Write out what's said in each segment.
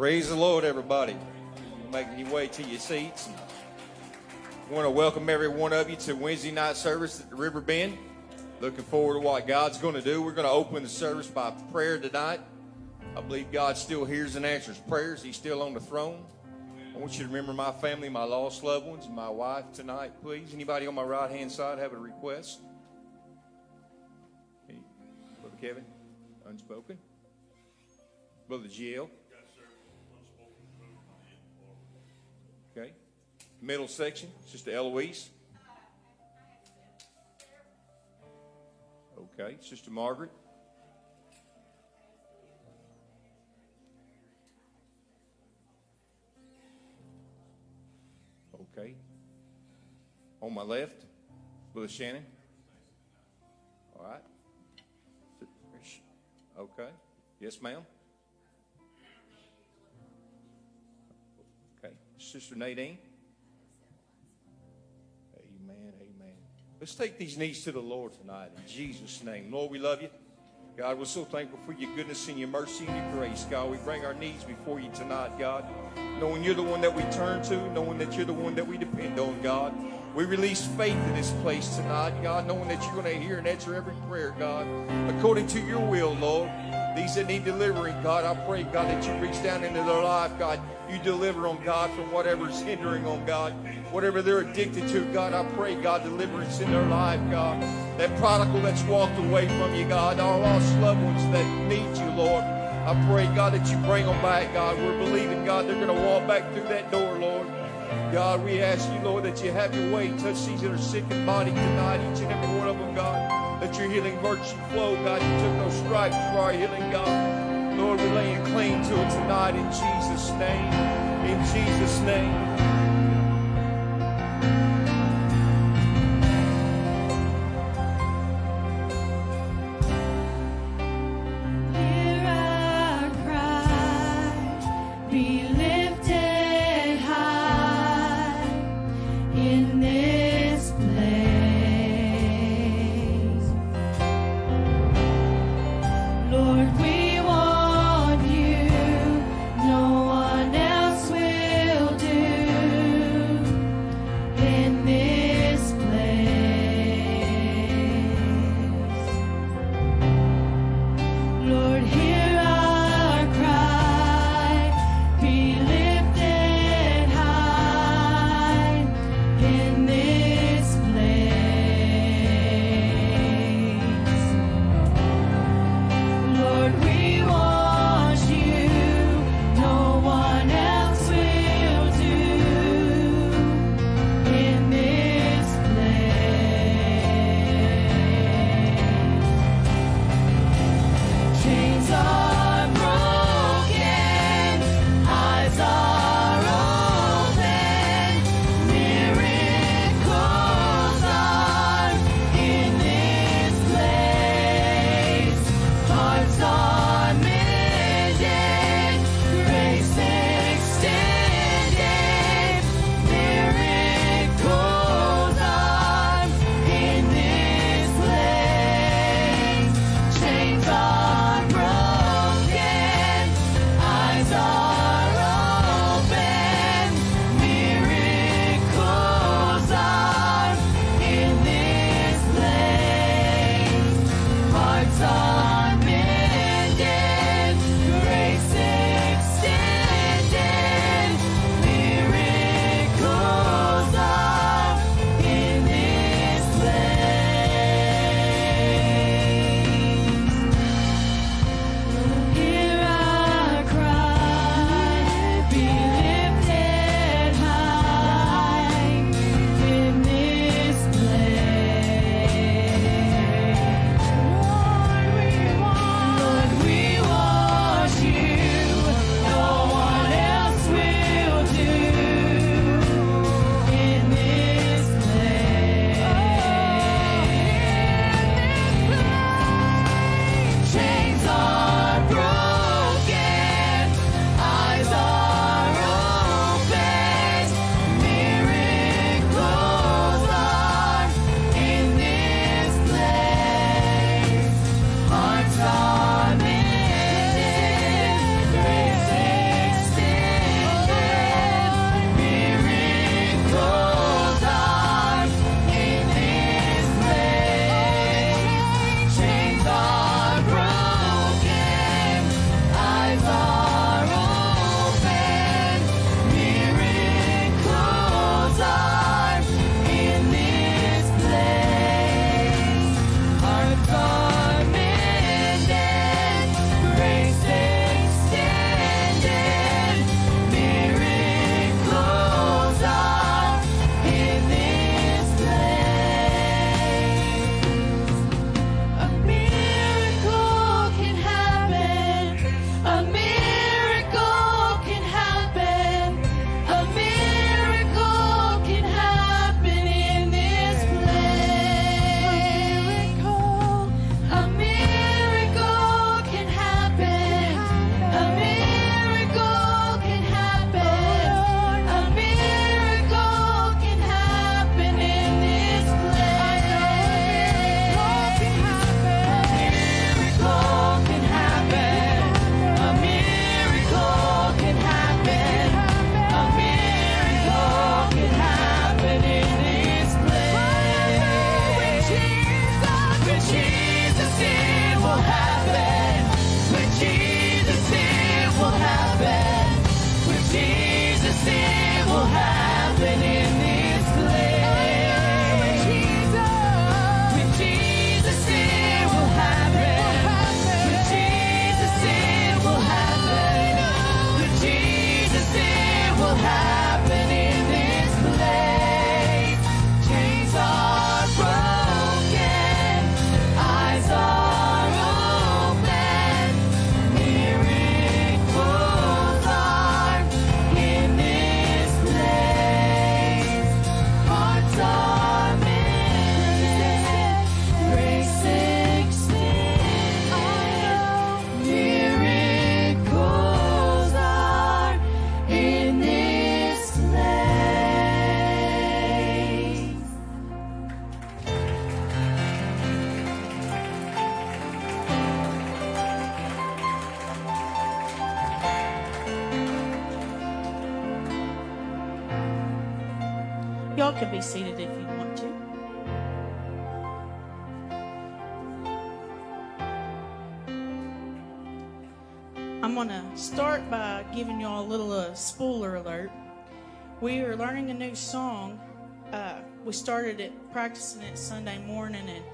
Praise the Lord, everybody. Making your way to your seats. I want to welcome every one of you to Wednesday night service at the River Bend. Looking forward to what God's going to do. We're going to open the service by prayer tonight. I believe God still hears and answers prayers. He's still on the throne. I want you to remember my family, my lost loved ones, my wife tonight, please. Anybody on my right hand side have a request? Hey, Brother Kevin, unspoken. Brother GL. Middle section, Sister Eloise. Okay. Sister Margaret. Okay. On my left, Brother Shannon. All right. Okay. Yes, ma'am. Okay. Sister Nadine. Let's take these knees to the Lord tonight in Jesus' name. Lord, we love you. God, we're so thankful for your goodness and your mercy and your grace. God, we bring our needs before you tonight, God. Knowing you're the one that we turn to, knowing that you're the one that we depend on, God. We release faith in this place tonight, God, knowing that you're going to hear and answer every prayer, God, according to your will, Lord. These that need delivering, God, I pray, God, that you reach down into their life, God. You deliver them, God, from whatever's hindering them, God. Whatever they're addicted to, God, I pray, God, deliverance in their life, God. That prodigal that's walked away from you, God. Our lost loved ones that need you, Lord. I pray, God, that you bring them back, God. We're believing, God, they're going to walk back through that door, Lord. God, we ask you, Lord, that you have your way. Touch these that are sick in body tonight, each and every one of them, God. Let your healing virtue flow, God. You took those stripes for our healing, God. Lord, we lay laying claim to it tonight in Jesus' name. In Jesus' name. If you want to. I'm going to start by giving y'all a little uh, spoiler alert. We are learning a new song. Uh, we started it, practicing it Sunday morning, and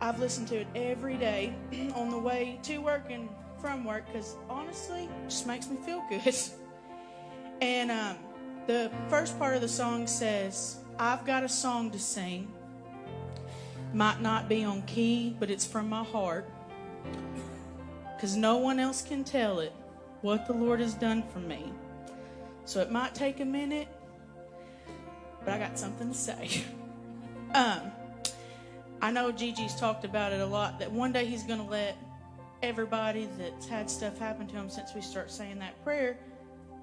I've listened to it every day on the way to work and from work because honestly, it just makes me feel good. and um, the first part of the song says, I've got a song to sing. Might not be on key, but it's from my heart. Because no one else can tell it what the Lord has done for me. So it might take a minute, but I got something to say. um, I know Gigi's talked about it a lot that one day he's going to let everybody that's had stuff happen to him since we start saying that prayer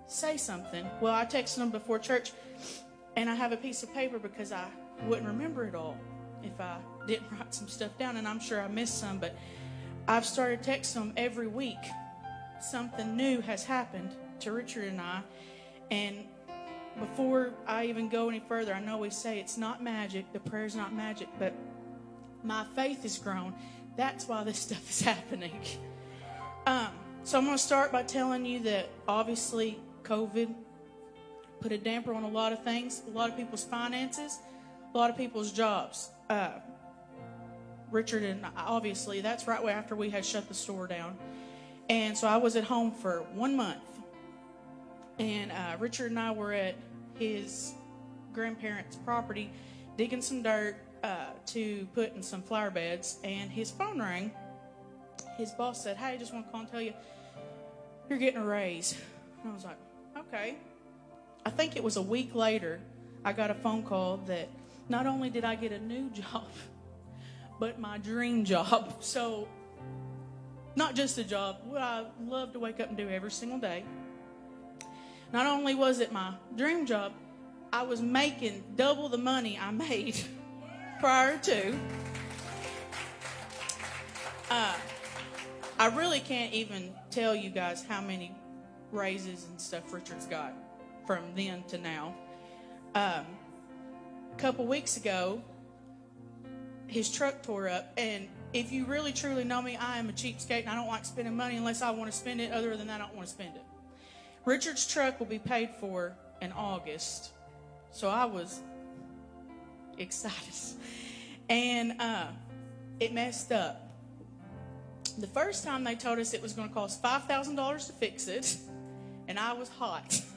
say something. Well, I texted them before church, and I have a piece of paper because I wouldn't remember it all if I didn't write some stuff down, and I'm sure I missed some, but I've started texting them every week. Something new has happened to Richard and I, and before I even go any further, I know we say it's not magic, the prayer's not magic, but my faith has grown. That's why this stuff is happening. Um, so I'm going to start by telling you that obviously COVID put a damper on a lot of things, a lot of people's finances, a lot of people's jobs. Uh, Richard and obviously that's right after we had shut the store down. And so I was at home for one month. And uh, Richard and I were at his grandparents' property digging some dirt uh, to put in some flower beds. And his phone rang. His boss said, Hey, I just want to call and tell you you're getting a raise. And I was like, Okay. I think it was a week later, I got a phone call that not only did I get a new job, but my dream job. So, not just a job, what I love to wake up and do every single day. Not only was it my dream job, I was making double the money I made prior to. Uh, I really can't even tell you guys how many raises and stuff Richard's got from then to now. Um, a couple weeks ago, his truck tore up, and if you really truly know me, I am a cheapskate and I don't like spending money unless I want to spend it. Other than that, I don't want to spend it. Richard's truck will be paid for in August, so I was excited, and uh, it messed up. The first time they told us it was going to cost five thousand dollars to fix it and I was hot.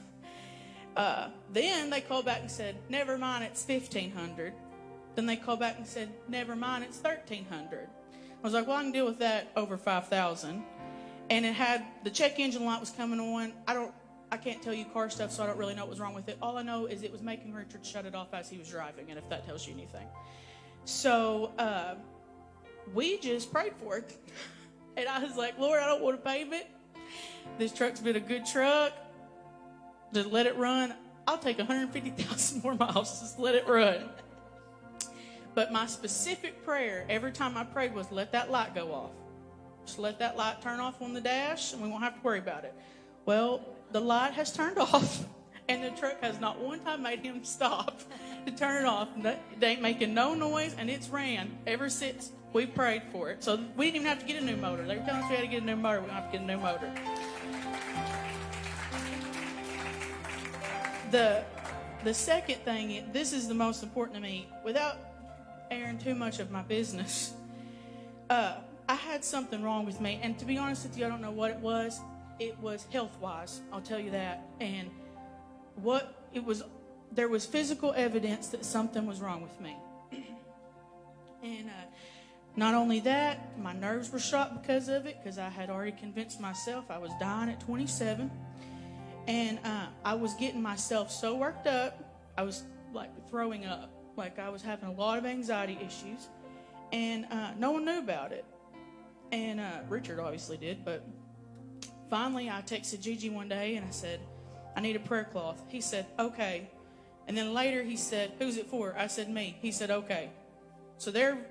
Uh, then they called back and said, "Never mind, it's fifteen hundred. Then they called back and said, "Never mind, it's thirteen hundred. I was like, "Well, I can deal with that over five thousand. And it had the check engine light was coming on. I don't, I can't tell you car stuff, so I don't really know what was wrong with it. All I know is it was making Richard shut it off as he was driving, and if that tells you anything. So uh, we just prayed for it, and I was like, "Lord, I don't want to pave it." This truck's been a good truck. Just let it run. I'll take 150,000 more miles. Just let it run. But my specific prayer every time I prayed was let that light go off. Just let that light turn off on the dash and we won't have to worry about it. Well, the light has turned off and the truck has not one time made him stop to turn it off. It ain't making no noise and it's ran ever since We prayed for it. So we didn't even have to get a new motor. They were telling us we had to get a new motor. We don't have to get a new motor. The the second thing, this is the most important to me. Without airing too much of my business, uh, I had something wrong with me, and to be honest with you, I don't know what it was. It was health wise. I'll tell you that. And what it was, there was physical evidence that something was wrong with me. and uh, not only that, my nerves were shot because of it, because I had already convinced myself I was dying at 27. And uh, I was getting myself so worked up, I was like throwing up. Like I was having a lot of anxiety issues. And uh, no one knew about it. And uh, Richard obviously did. But finally, I texted Gigi one day and I said, I need a prayer cloth. He said, okay. And then later he said, who's it for? I said, me. He said, okay. So there,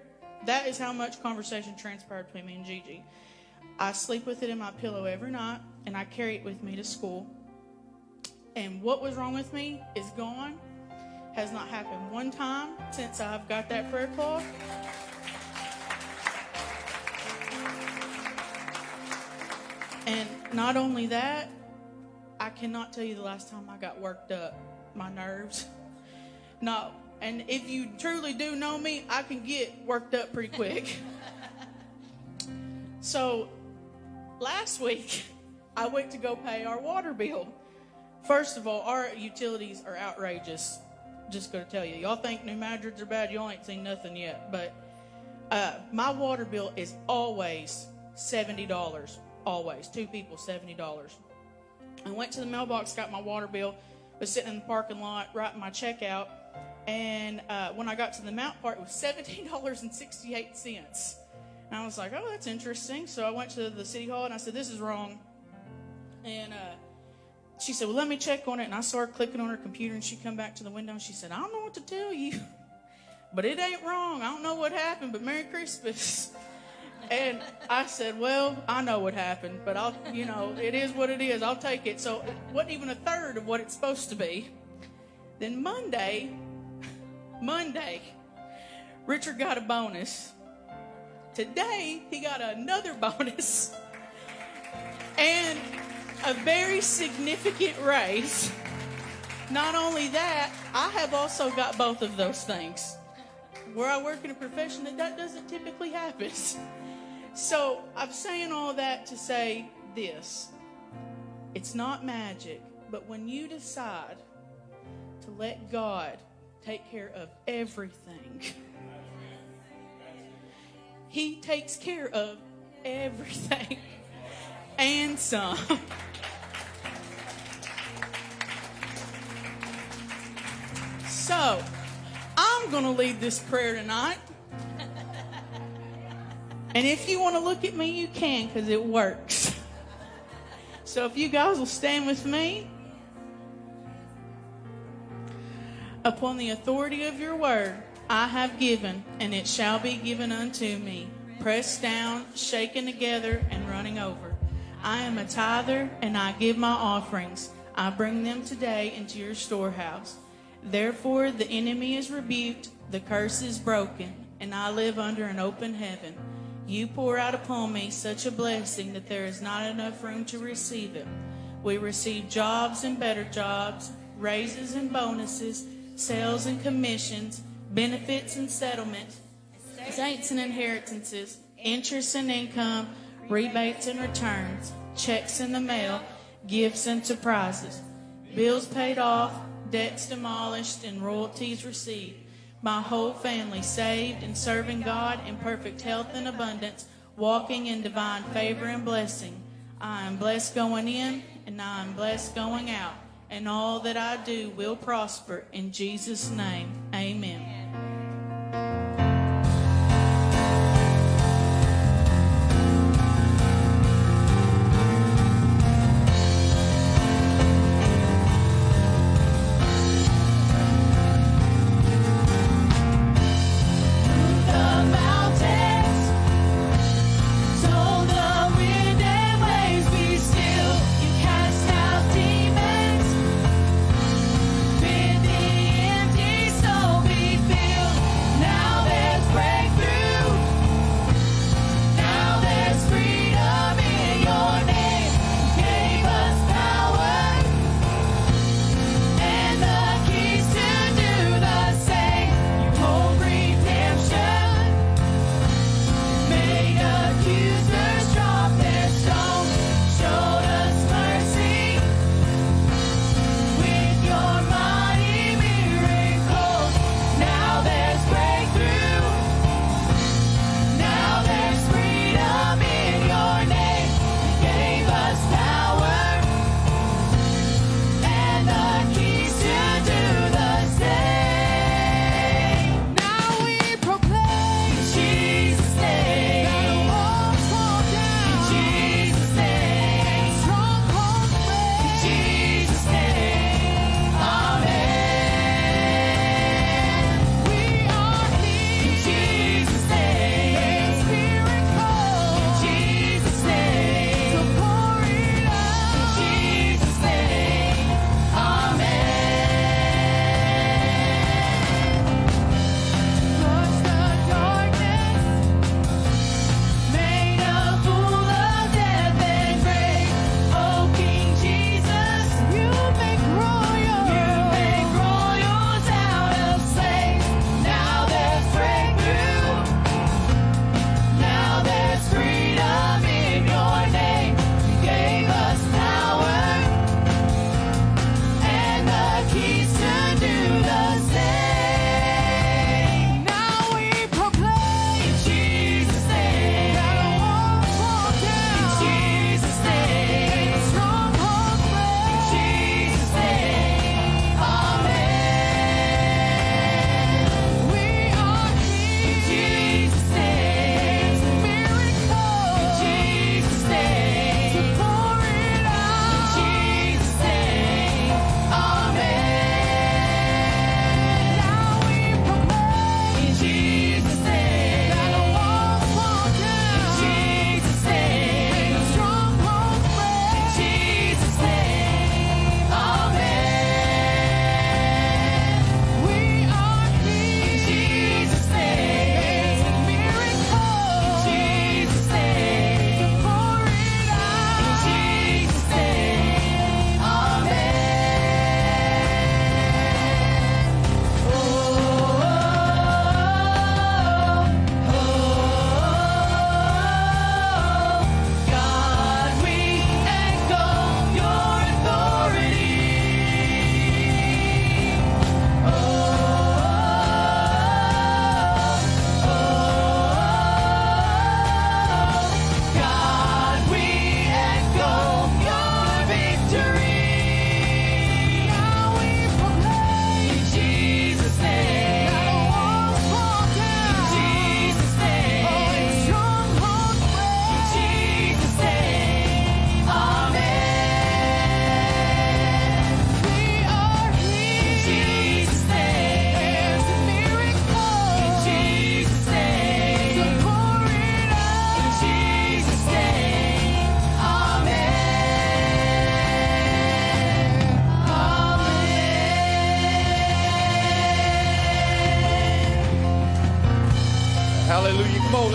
that is how much conversation transpired between me and Gigi. I sleep with it in my pillow every night and I carry it with me to school. And what was wrong with me is gone. Has not happened one time since I've got that prayer cloth. And not only that, I cannot tell you the last time I got worked up. My nerves. No. And if you truly do know me, I can get worked up pretty quick. so last week, I went to go pay our water bill. First of all, our utilities are outrageous. Just going to tell you. Y'all think New Madrids are bad. Y'all ain't seen nothing yet. But uh, my water bill is always $70. Always. Two people, $70. I went to the mailbox, got my water bill, was sitting in the parking lot, writing my check out. And uh, when I got to the mount part, it was $17.68. And I was like, oh, that's interesting. So I went to the city hall and I said, this is wrong. And uh, she said, well, let me check on it. And I saw her clicking on her computer and she come back to the window and she said, I don't know what to tell you, but it ain't wrong. I don't know what happened, but Merry Christmas. And I said, Well, I know what happened, but I'll, you know, it is what it is. I'll take it. So it wasn't even a third of what it's supposed to be. Then Monday, Monday, Richard got a bonus. Today, he got another bonus and a very significant raise. Not only that, I have also got both of those things. Where I work in a profession that that doesn't typically happen. So I'm saying all that to say this it's not magic, but when you decide to let God take care of everything, He takes care of everything and some. So, I'm going to lead this prayer tonight. And if you want to look at me, you can because it works. So if you guys will stand with me, upon the authority of your word, I have given, and it shall be given unto me, pressed down, shaken together, and running over. I am a tither, and I give my offerings. I bring them today into your storehouse. Therefore, the enemy is rebuked, the curse is broken, and I live under an open heaven. You pour out upon me such a blessing that there is not enough room to receive it. We receive jobs and better jobs, raises and bonuses, sales and commissions, benefits and settlements, estates and inheritances, interest and income, rebates and returns, checks in the mail, gifts and surprises, bills paid off, debts demolished, and royalties received. My whole family saved and serving God in perfect health and abundance, walking in divine favor and blessing. I am blessed going in and I am blessed going out, and all that I do will prosper. In Jesus' name, amen.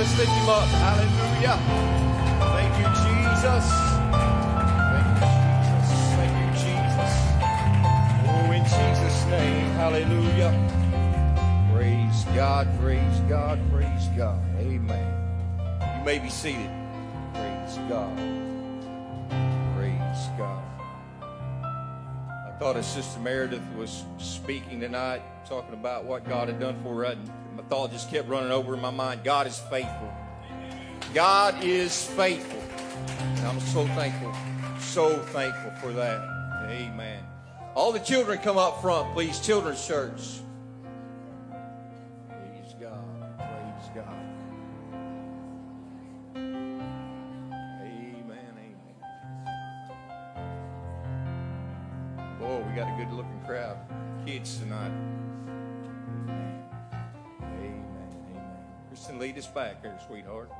Let's lift him. Hallelujah. Thank you, Jesus. Thank you, Jesus. Thank you, Jesus. Oh, in Jesus' name. Hallelujah. Praise God, praise God, praise God. Amen. You may be seated. Praise God. Praise God. I thought as Sister Meredith was speaking tonight, talking about what God had done for her, thought just kept running over in my mind. God is faithful. God is faithful. And I'm so thankful, so thankful for that. Amen. All the children come up front, please. Children's church. Back there, sweetheart.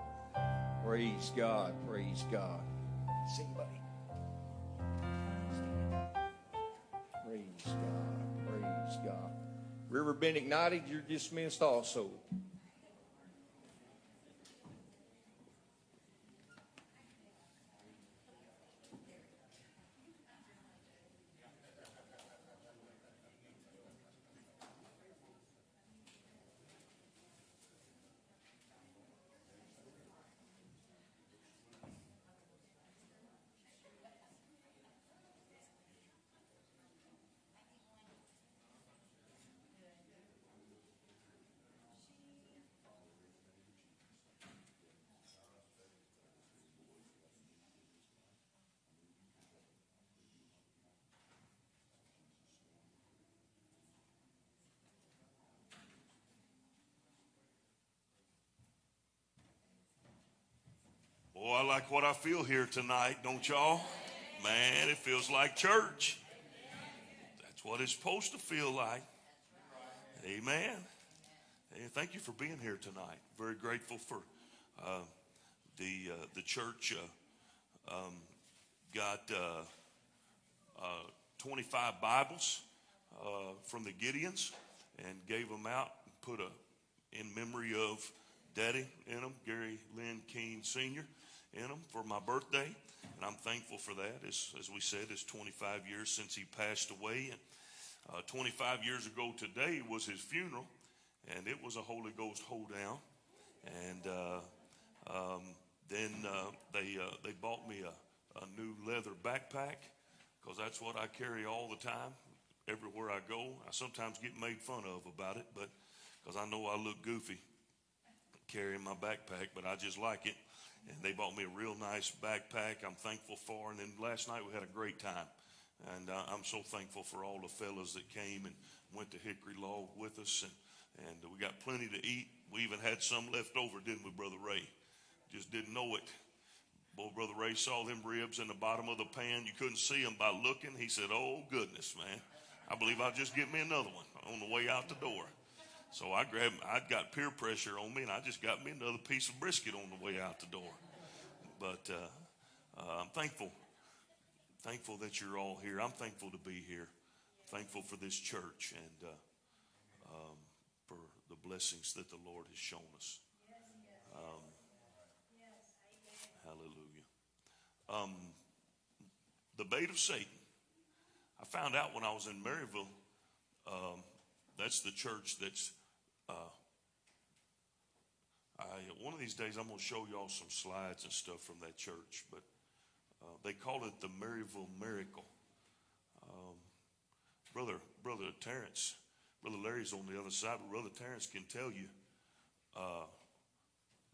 Praise God. Praise God. Sing, buddy. Praise God. Praise God. River Bend Ignited, you're dismissed also. Oh, I like what I feel here tonight, don't y'all? Man, it feels like church. That's what it's supposed to feel like. Amen. Thank you for being here tonight. Very grateful for uh, the uh, the church. Uh, um, got uh, uh, 25 Bibles uh, from the Gideons and gave them out. And Put a in memory of Daddy in them, Gary Lynn Keene Sr. in them for my birthday. And I'm thankful for that. As, as we said, it's 25 years since he passed away. And uh, 25 years ago today was his funeral, and it was a Holy Ghost hold down. And uh, um, then uh, they, uh, they bought me a, a new leather backpack because that's what I carry all the time. Everywhere I go, I sometimes get made fun of about it, but because I know I look goofy carrying my backpack, but I just like it. And they bought me a real nice backpack. I'm thankful for. And then last night we had a great time. And uh, I'm so thankful for all the fellas that came and went to Hickory Log with us. And, and we got plenty to eat. We even had some left over, didn't we, Brother Ray? Just didn't know it. Boy, Brother Ray saw them ribs in the bottom of the pan. You couldn't see them by looking. He said, Oh, goodness, man. I believe I'll just get me another one on the way out the door. So I grabbed, I'd got peer pressure on me, and I just got me another piece of brisket on the way out the door. But uh, uh, I'm thankful, thankful that you're all here. I'm thankful to be here. Thankful for this church and uh, um, for the blessings that the Lord has shown us. Um, hallelujah. Um, the bait of Satan. I found out when I was in Maryville. That's the church that's. Uh, I, one of these days, I'm going to show y'all some slides and stuff from that church, but uh, they call it the Maryville Miracle. Um, brother, brother Terrence, brother Larry's on the other side, but brother Terrence can tell you, uh,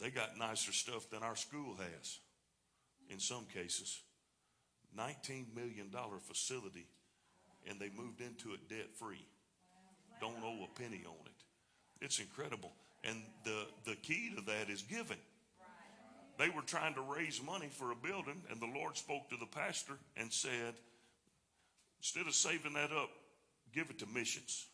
they got nicer stuff than our school has. In some cases, 19 million dollar facility, and they moved into it debt free don't owe a penny on it. It's incredible. And the, the key to that is giving. They were trying to raise money for a building, and the Lord spoke to the pastor and said, instead of saving that up, give it to missions.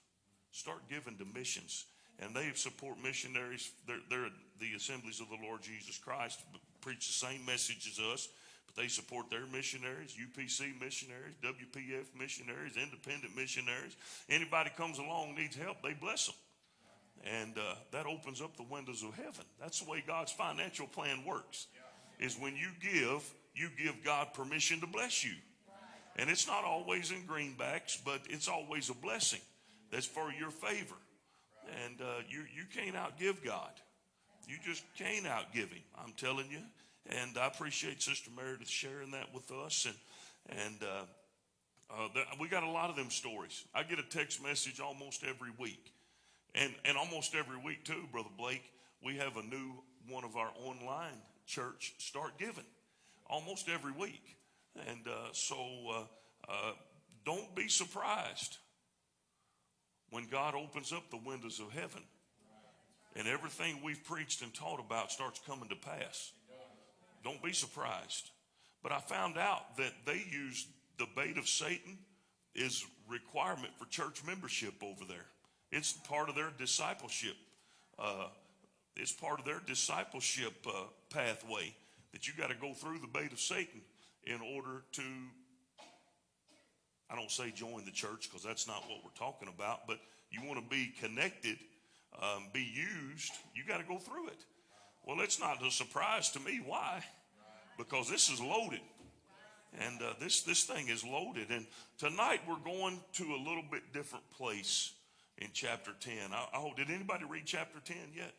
Start giving to missions. And they support missionaries. They're, they're the assemblies of the Lord Jesus Christ, preach the same message as us. But they support their missionaries, UPC missionaries, WPF missionaries, independent missionaries. Anybody comes along needs help, they bless them. And uh, that opens up the windows of heaven. That's the way God's financial plan works. Is when you give, you give God permission to bless you. And it's not always in greenbacks, but it's always a blessing that's for your favor. And uh, you, you can't outgive God. You just can't outgive Him. I'm telling you. And I appreciate Sister Meredith sharing that with us. And, and uh, uh, the, we got a lot of them stories. I get a text message almost every week. And, and almost every week, too, Brother Blake, we have a new one of our online church start giving almost every week. And uh, so uh, uh, don't be surprised when God opens up the windows of heaven and everything we've preached and taught about starts coming to pass. Don't be surprised. But I found out that they use the bait of Satan is requirement for church membership over there. It's part of their discipleship. Uh, it's part of their discipleship uh, pathway that you got to go through the bait of Satan in order to, I don't say join the church because that's not what we're talking about, but you want to be connected, um, be used, you got to go through it. Well, it's not a surprise to me. Why? Because this is loaded. And uh, this, this thing is loaded. And tonight we're going to a little bit different place in chapter 10. I, oh, did anybody read chapter 10 yet?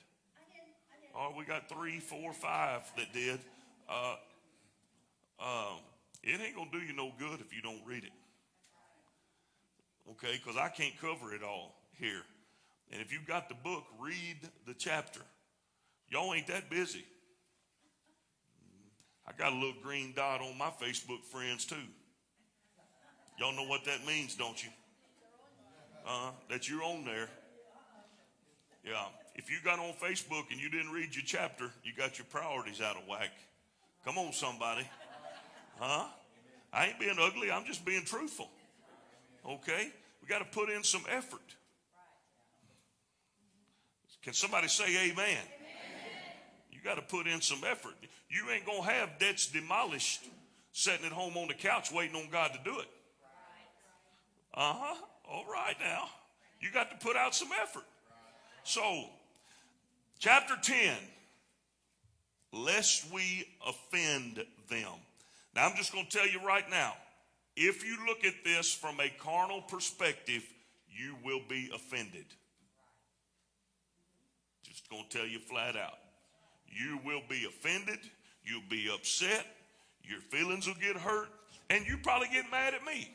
Oh, we got three, four, five that did. Uh, uh, it ain't going to do you no good if you don't read it. Okay, because I can't cover it all here. And if you've got the book, read the chapter. Y'all ain't that busy. I got a little green dot on my Facebook friends too. Y'all know what that means, don't you? Uh, that you're on there. Yeah. If you got on Facebook and you didn't read your chapter, you got your priorities out of whack. Come on, somebody. Huh? I ain't being ugly. I'm just being truthful. Okay? We got to put in some effort. Can somebody say amen? You got to put in some effort. You ain't going to have debts demolished sitting at home on the couch waiting on God to do it. Uh huh. All right now. You got to put out some effort. So, chapter 10, lest we offend them. Now, I'm just going to tell you right now if you look at this from a carnal perspective, you will be offended. Just going to tell you flat out. You will be offended. You'll be upset. Your feelings will get hurt. And you probably get mad at me.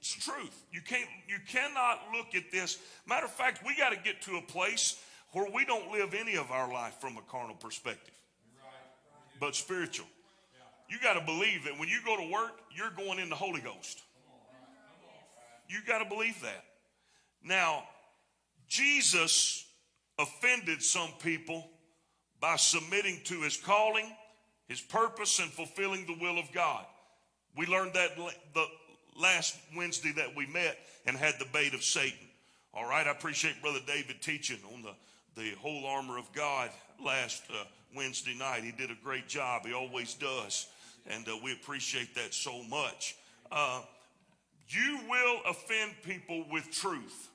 It's the truth. You can't, you cannot look at this. Matter of fact, we got to get to a place where we don't live any of our life from a carnal perspective, but spiritual. You got to believe that when you go to work, you're going in the Holy Ghost. You got to believe that. Now, Jesus offended some people by submitting to his calling, his purpose, and fulfilling the will of God. We learned that the last Wednesday that we met and had the bait of Satan. All right, I appreciate Brother David teaching on the, the whole armor of God last uh, Wednesday night. He did a great job. He always does. And uh, we appreciate that so much. Uh, you will offend people with truth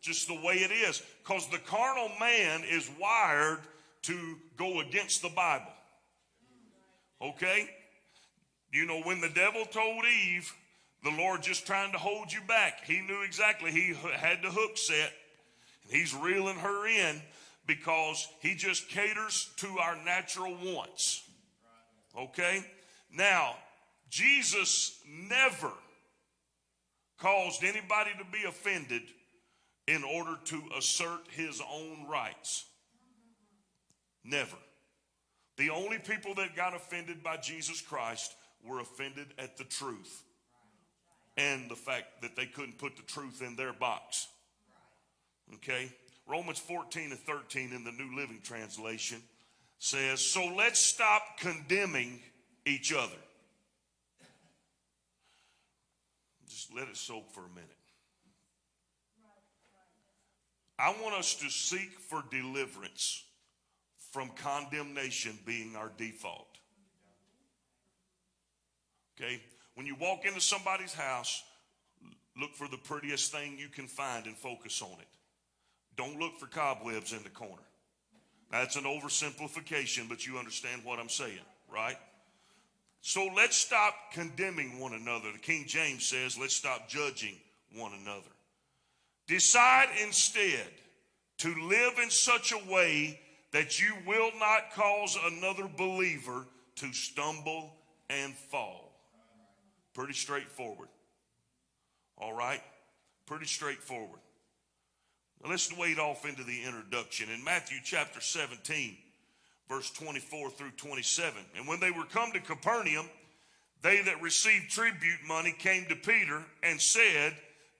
just the way it is. Because the carnal man is wired to go against the Bible. Okay? You know, when the devil told Eve, the Lord just trying to hold you back, he knew exactly he had the hook set. And he's reeling her in because he just caters to our natural wants. Okay? Now, Jesus never caused anybody to be offended in order to assert his own rights. Never. The only people that got offended by Jesus Christ were offended at the truth and the fact that they couldn't put the truth in their box. Okay? Romans 14 and 13 in the New Living Translation says, So let's stop condemning each other. Just let it soak for a minute. I want us to seek for deliverance from condemnation being our default. Okay? When you walk into somebody's house, look for the prettiest thing you can find and focus on it. Don't look for cobwebs in the corner. That's an oversimplification, but you understand what I'm saying, right? So let's stop condemning one another. The King James says, let's stop judging one another. Decide instead to live in such a way that you will not cause another believer to stumble and fall. Pretty straightforward. All right? Pretty straightforward. Now let's wade off into the introduction. In Matthew chapter 17, verse 24 through 27. And when they were come to Capernaum, they that received tribute money came to Peter and said,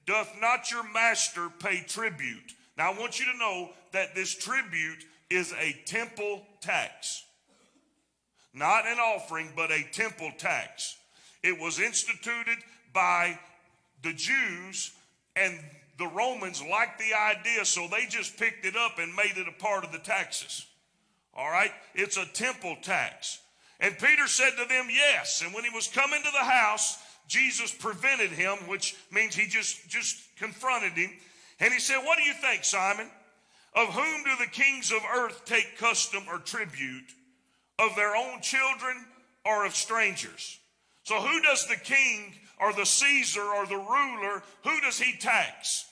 Doth not your master pay tribute? Now I want you to know that this tribute is a temple tax. Not an offering, but a temple tax. It was instituted by the Jews and the Romans liked the idea, so they just picked it up and made it a part of the taxes. All right? It's a temple tax. And Peter said to them, Yes. And when he was coming to the house, Jesus prevented him, which means he just, just confronted him. And he said, What do you think, Simon? Of whom do the kings of earth take custom or tribute? Of their own children or of strangers? So who does the king or the Caesar or the ruler, who does he tax?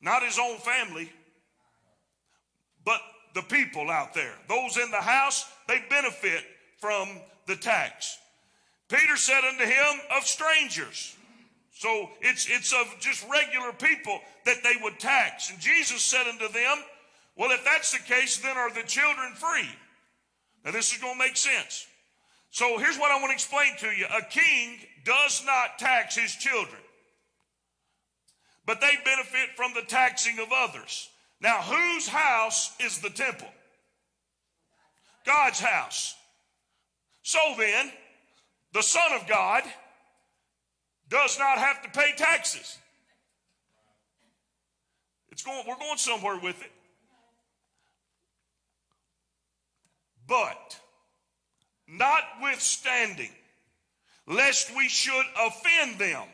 Not his own family, but the people out there. Those in the house, they benefit from the tax. Peter said unto him, Of strangers. So it's, it's of just regular people that they would tax. And Jesus said unto them, Well, if that's the case, then are the children free? Now, this is going to make sense. So here's what I want to explain to you a king does not tax his children, but they benefit from the taxing of others. Now, whose house is the temple? God's house. So then, the Son of God does not have to pay taxes. It's going, we're going somewhere with it. But, notwithstanding, lest we should offend them.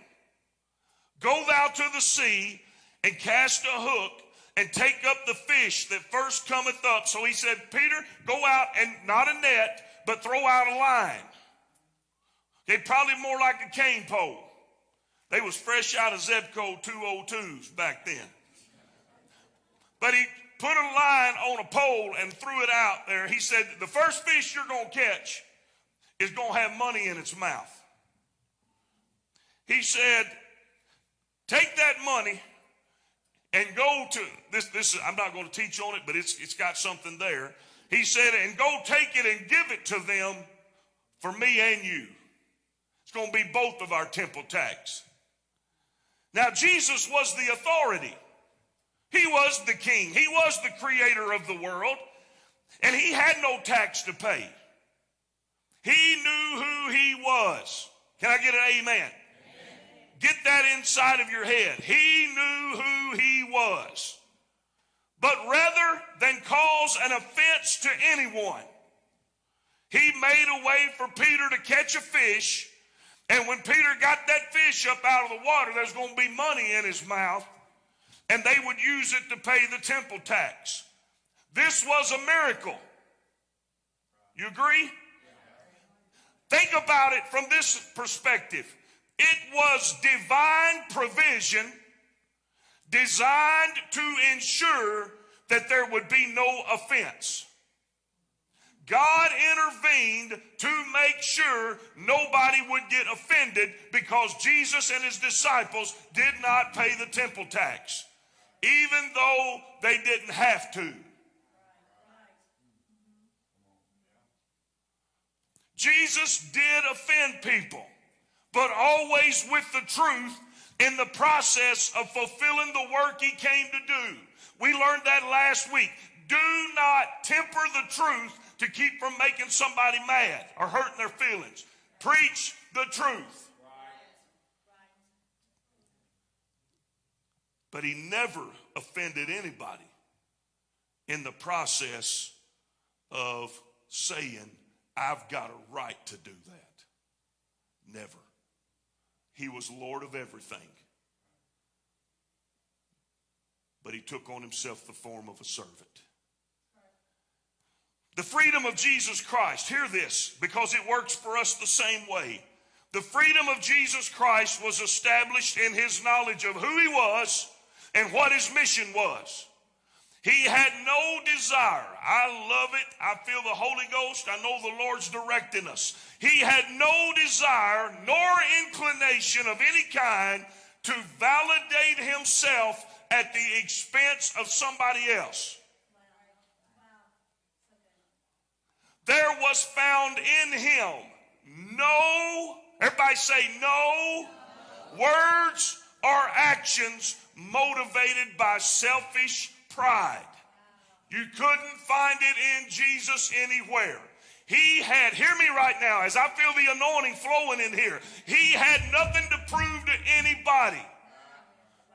Go thou to the sea and cast a hook and take up the fish that first cometh up. So he said, Peter, go out and not a net, but throw out a line. Okay, probably more like a cane pole. They was fresh out of Zebco 202s back then. But he put a line on a pole and threw it out there. He said, the first fish you're going to catch is going to have money in its mouth. He said, take that money and go to this. This I'm not going to teach on it, but it's it's got something there. He said, and go take it and give it to them for me and you. It's going to be both of our temple tax. Now, Jesus was the authority. He was the king. He was the creator of the world. And he had no tax to pay. He knew who he was. Can I get an amen? Get that inside of your head. He knew who he was. But rather than cause an offense to anyone, he made a way for Peter to catch a fish. And when Peter got that fish up out of the water, there's going to be money in his mouth. And they would use it to pay the temple tax. This was a miracle. You agree? Think about it from this perspective. It was divine provision designed to ensure that there would be no offense. God intervened to make sure nobody would get offended because Jesus and his disciples did not pay the temple tax, even though they didn't have to. Jesus did offend people but always with the truth in the process of fulfilling the work he came to do. We learned that last week. Do not temper the truth to keep from making somebody mad or hurting their feelings. Preach the truth. But he never offended anybody in the process of saying, I've got a right to do that. Never. He was Lord of everything. but he took on himself the form of a servant. The freedom of Jesus Christ, hear this, because it works for us the same way. The freedom of Jesus Christ was established in his knowledge of who he was and what his mission was. He had no desire. I love it. I feel the Holy Ghost. I know the Lord's directing us. He had no desire nor inclination of any kind to validate himself at the expense of somebody else. There was found in him no, everybody say no, words or actions motivated by selfish pride. You couldn't find it in Jesus anywhere. He had, hear me right now, as I feel the anointing flowing in here, he had nothing to prove to anybody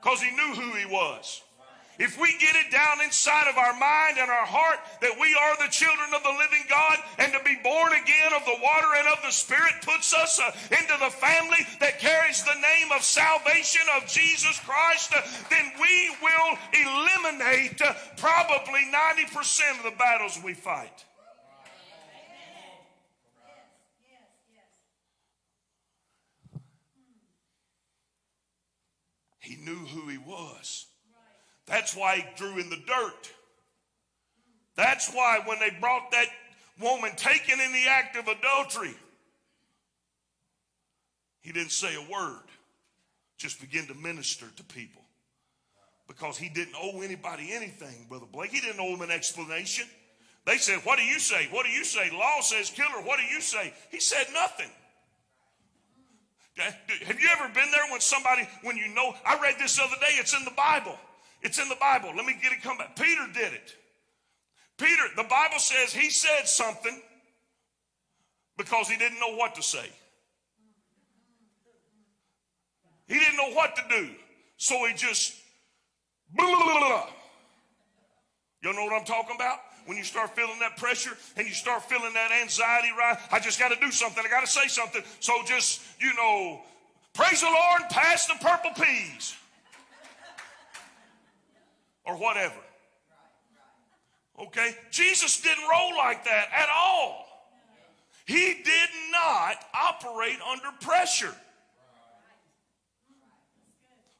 because he knew who he was. If we get it down inside of our mind and our heart that we are the children of the living God and to be born again of the water and of the Spirit puts us uh, into the family that carries the name of salvation of Jesus Christ, uh, then we will eliminate uh, probably 90% of the battles we fight. He knew who he was. That's why he drew in the dirt. That's why when they brought that woman taken in the act of adultery, he didn't say a word, just begin to minister to people. Because he didn't owe anybody anything, Brother Blake. He didn't owe them an explanation. They said, What do you say? What do you say? Law says kill her. What do you say? He said nothing. Have you ever been there when somebody, when you know, I read this other day, it's in the Bible. It's in the Bible. Let me get it come back. Peter did it. Peter, the Bible says he said something because he didn't know what to say. He didn't know what to do. So he just, blah, blah, blah. You know what I'm talking about? When you start feeling that pressure and you start feeling that anxiety, right? I just got to do something. I got to say something. So just, you know, praise the Lord, pass the purple peas or whatever. Okay? Jesus didn't roll like that at all. He did not operate under pressure.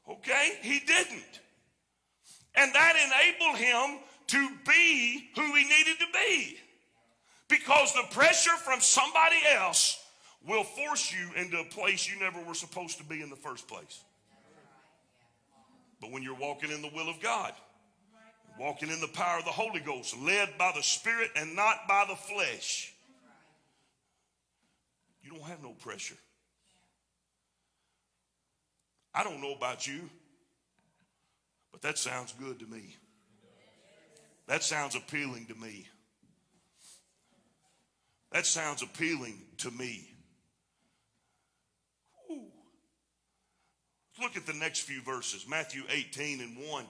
Okay? He didn't. And that enabled him to be who he needed to be. Because the pressure from somebody else will force you into a place you never were supposed to be in the first place. But when you're walking in the will of God, walking in the power of the Holy Ghost, led by the Spirit and not by the flesh, you don't have no pressure. I don't know about you, but that sounds good to me. That sounds appealing to me. That sounds appealing to me. Ooh. Look at the next few verses Matthew 18 and 1.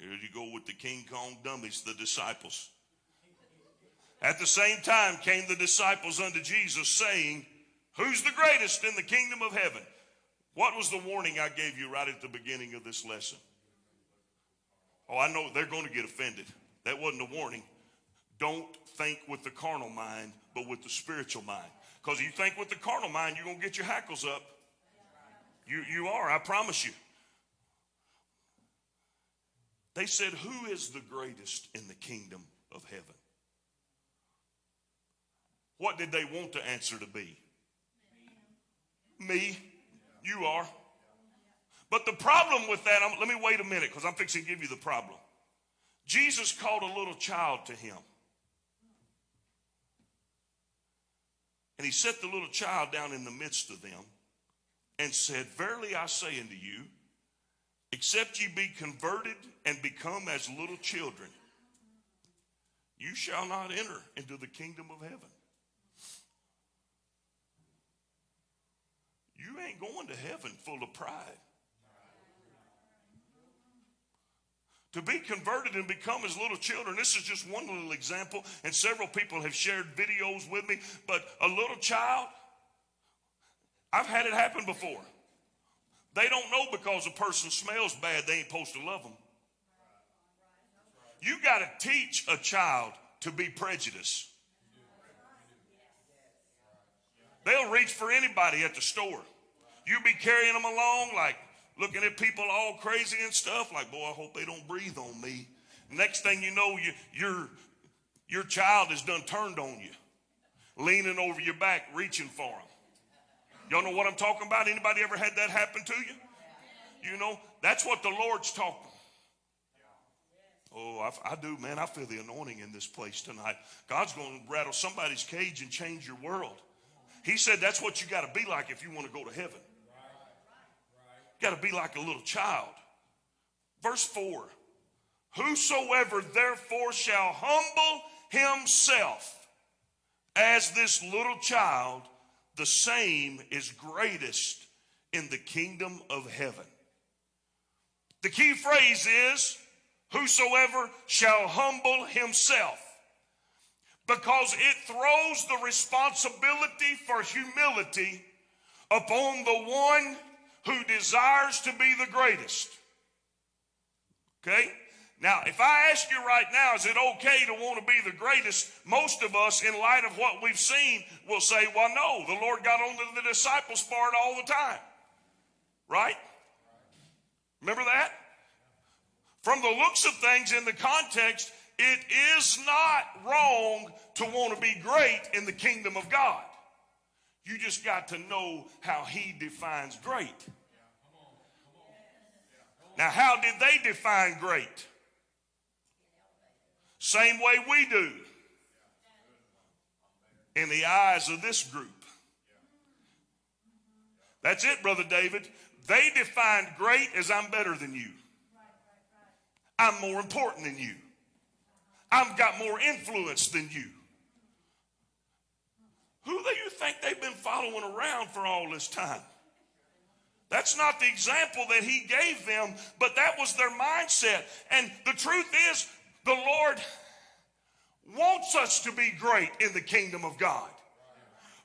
Here you go with the King Kong dummies, the disciples. At the same time came the disciples unto Jesus, saying, Who's the greatest in the kingdom of heaven? What was the warning I gave you right at the beginning of this lesson? Oh, I know they're going to get offended. That wasn't a warning. Don't think with the carnal mind, but with the spiritual mind. Because you think with the carnal mind, you're going to get your hackles up. You, you are, I promise you. They said, Who is the greatest in the kingdom of heaven? What did they want the answer to be? Me. You are. But the problem with that, I'm, let me wait a minute because I'm fixing to give you the problem. Jesus called a little child to him. And he set the little child down in the midst of them and said, Verily I say unto you, except ye be converted and become as little children, you shall not enter into the kingdom of heaven. You ain't going to heaven full of pride. to be converted and become as little children. This is just one little example, and several people have shared videos with me. But a little child, I've had it happen before. They don't know because a person smells bad, they ain't supposed to love them. You got to teach a child to be prejudiced. They'll reach for anybody at the store. You be carrying them along, like looking at people all crazy and stuff, like, boy, I hope they don't breathe on me. Next thing you know, you, your, your child is done turned on you, leaning over your back, reaching for them. Y'all know what I'm talking about? Anybody ever had that happen to you? You know, that's what the Lord's talking. Oh, I, I, do, man. I feel the anointing in this place tonight. God's going to rattle somebody's cage and change your world. He said that's what you got to be like if you want to go to heaven. Got to be like a little child. Verse 4 Whosoever therefore shall humble himself as this little child, the same is greatest in the kingdom of heaven. The key phrase is whosoever shall humble himself because it throws the responsibility for humility upon the one who desires to be the greatest. Okay? Now, if I ask you right now, is it okay to want to be the greatest? Most of us, in light of what we've seen, will say, well, no, the Lord got on the disciples part all the time. Right? Remember that? From the looks of things in the context, it is not wrong to want to be great in the kingdom of God. You just got to know how He defines great. Now, how did they define great? Same way we do in the eyes of this group. That's it, Brother David. They defined great as I'm better than you. I'm more important than you. I've got more influence than you. Who do you think they've been following around for all this time? That's not the example that he gave them, but that was their mindset. And the truth is, the Lord wants us to be great in the kingdom of God.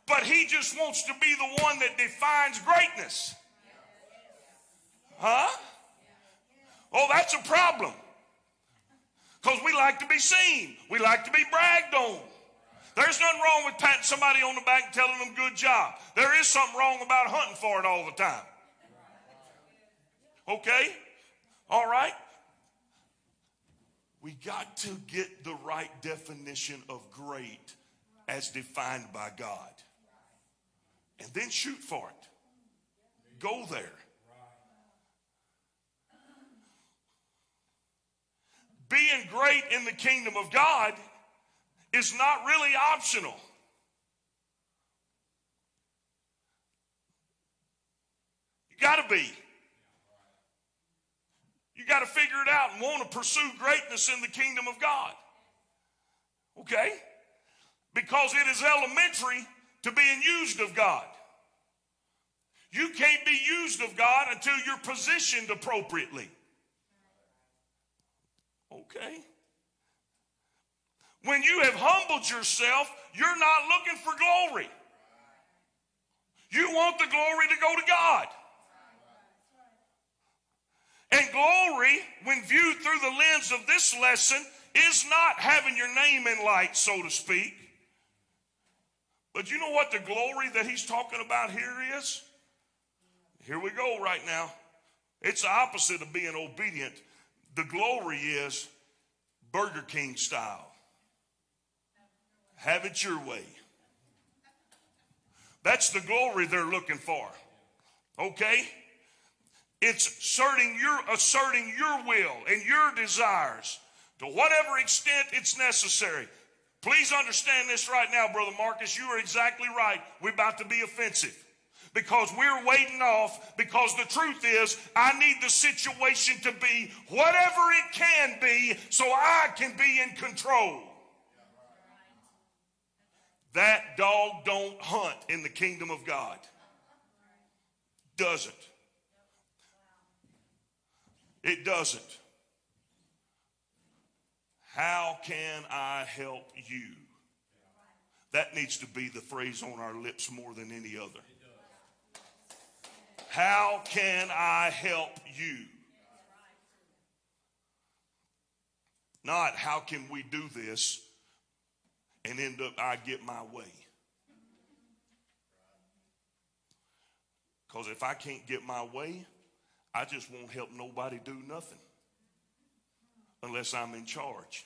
But he just wants to be the one that defines greatness. Huh? Oh, that's a problem. Because we like to be seen. We like to be bragged on. There's nothing wrong with patting somebody on the back and telling them good job. There is something wrong about hunting for it all the time. Okay? All right? We got to get the right definition of great as defined by God. And then shoot for it. Go there. Being great in the kingdom of God is not really optional. You got to be. You got to figure it out and want to pursue greatness in the kingdom of God. Okay? Because it is elementary to being used of God. You can't be used of God until you're positioned appropriately. Okay? When you have humbled yourself, you're not looking for glory. You want the glory to go to God. And glory, when viewed through the lens of this lesson, is not having your name in light, so to speak. But you know what the glory that he's talking about here is? Here we go right now. It's the opposite of being obedient. The glory is Burger King style. Have it your way. That's the glory they're looking for. Okay? It's asserting your, asserting your will and your desires to whatever extent it's necessary. Please understand this right now, Brother Marcus. You are exactly right. We're about to be offensive because we're waiting off because the truth is I need the situation to be whatever it can be so I can be in control. That dog don't hunt in the kingdom of God. Doesn't. It doesn't. How can I help you? That needs to be the phrase on our lips more than any other. How can I help you? Not how can we do this and end up I get my way. Because if I can't get my way, I just won't help nobody do nothing unless I'm in charge.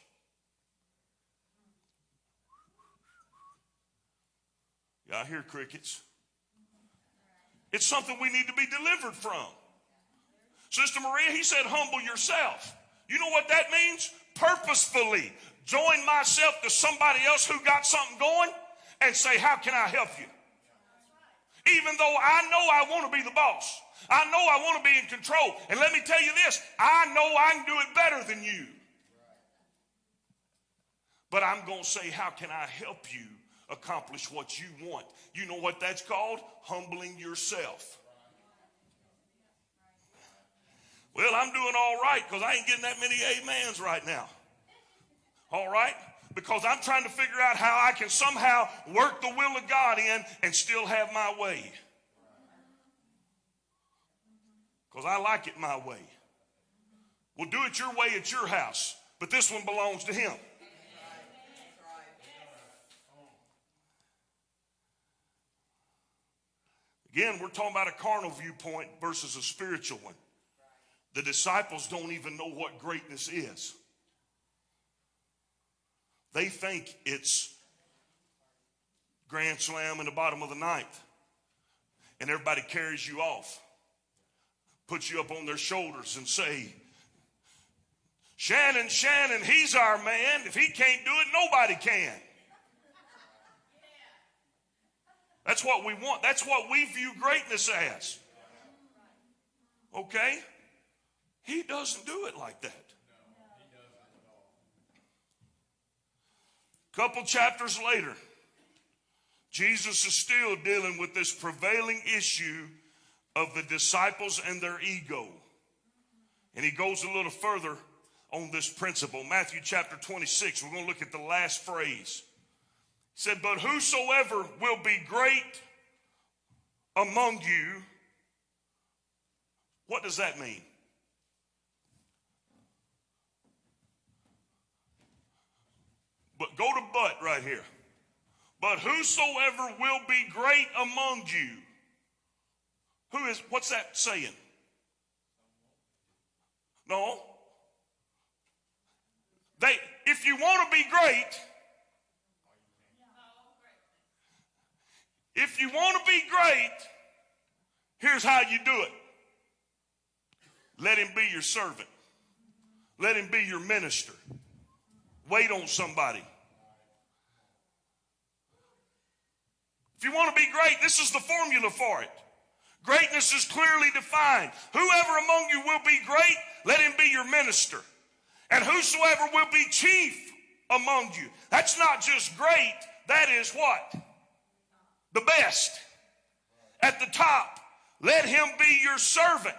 Y'all hear crickets? It's something we need to be delivered from. Sister Maria, he said, humble yourself. You know what that means? Purposefully join myself to somebody else who got something going and say, How can I help you? Even though I know I want to be the boss, I know I want to be in control. And let me tell you this I know I can do it better than you. But I'm going to say, How can I help you accomplish what you want? You know what that's called? Humbling yourself. Well, I'm doing all right because I ain't getting that many amens right now. All right? Because I'm trying to figure out how I can somehow work the will of God in and still have my way. Because I like it my way. We'll do it your way at your house, but this one belongs to Him. Again, we're talking about a carnal viewpoint versus a spiritual one. The disciples don't even know what greatness is. They think it's grand slam in the bottom of the ninth, and everybody carries you off, puts you up on their shoulders, and say, Shannon, Shannon, he's our man. If he can't do it, nobody can. That's what we want. That's what we view greatness as. Okay? He doesn't do it like that. Couple chapters later, Jesus is still dealing with this prevailing issue of the disciples and their ego. And he goes a little further on this principle. Matthew chapter 26, we're going to look at the last phrase. He said, But whosoever will be great among you, what does that mean? But go to but right here. But whosoever will be great among you. Who is, what's that saying? No. They, if you want to be great, if you want to be great, here's how you do it. Let him be your servant. Let him be your minister. Wait on somebody. If you want to be great, this is the formula for it. Greatness is clearly defined. Whoever among you will be great, let him be your minister. And whosoever will be chief among you. That's not just great, that is what? The best. At the top, let him be your servant.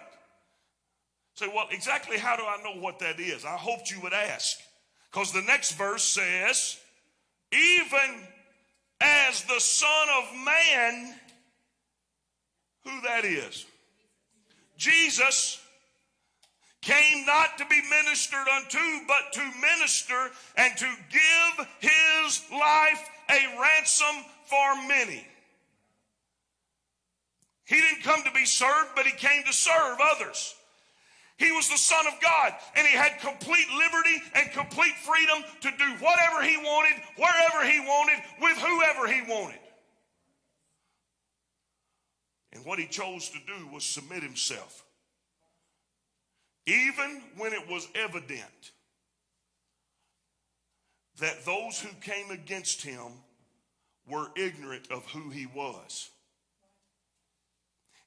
Say, well, exactly how do I know what that is? I hoped you would ask. Because the next verse says, even as the Son of Man, who that is? Jesus came not to be ministered unto, but to minister and to give his life a ransom for many. He didn't come to be served, but he came to serve others. He was the Son of God, and he had complete liberty and complete freedom to do whatever he wanted, wherever he wanted, with whoever he wanted. And what he chose to do was submit himself. Even when it was evident that those who came against him were ignorant of who he was.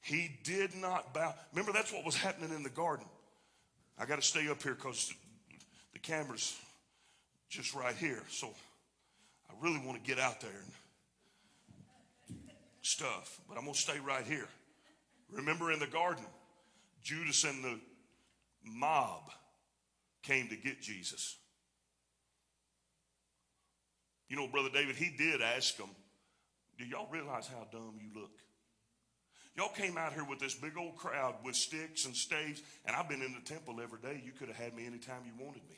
He did not bow. Remember, that's what was happening in the garden. I got to stay up here because the camera's just right here. So I really want to get out there and stuff, but I'm going to stay right here. Remember in the garden, Judas and the mob came to get Jesus. You know, Brother David, he did ask them, Do y'all realize how dumb you look? Y'all came out here with this big old crowd with sticks and staves, and I've been in the temple every day. You could have had me anytime you wanted me.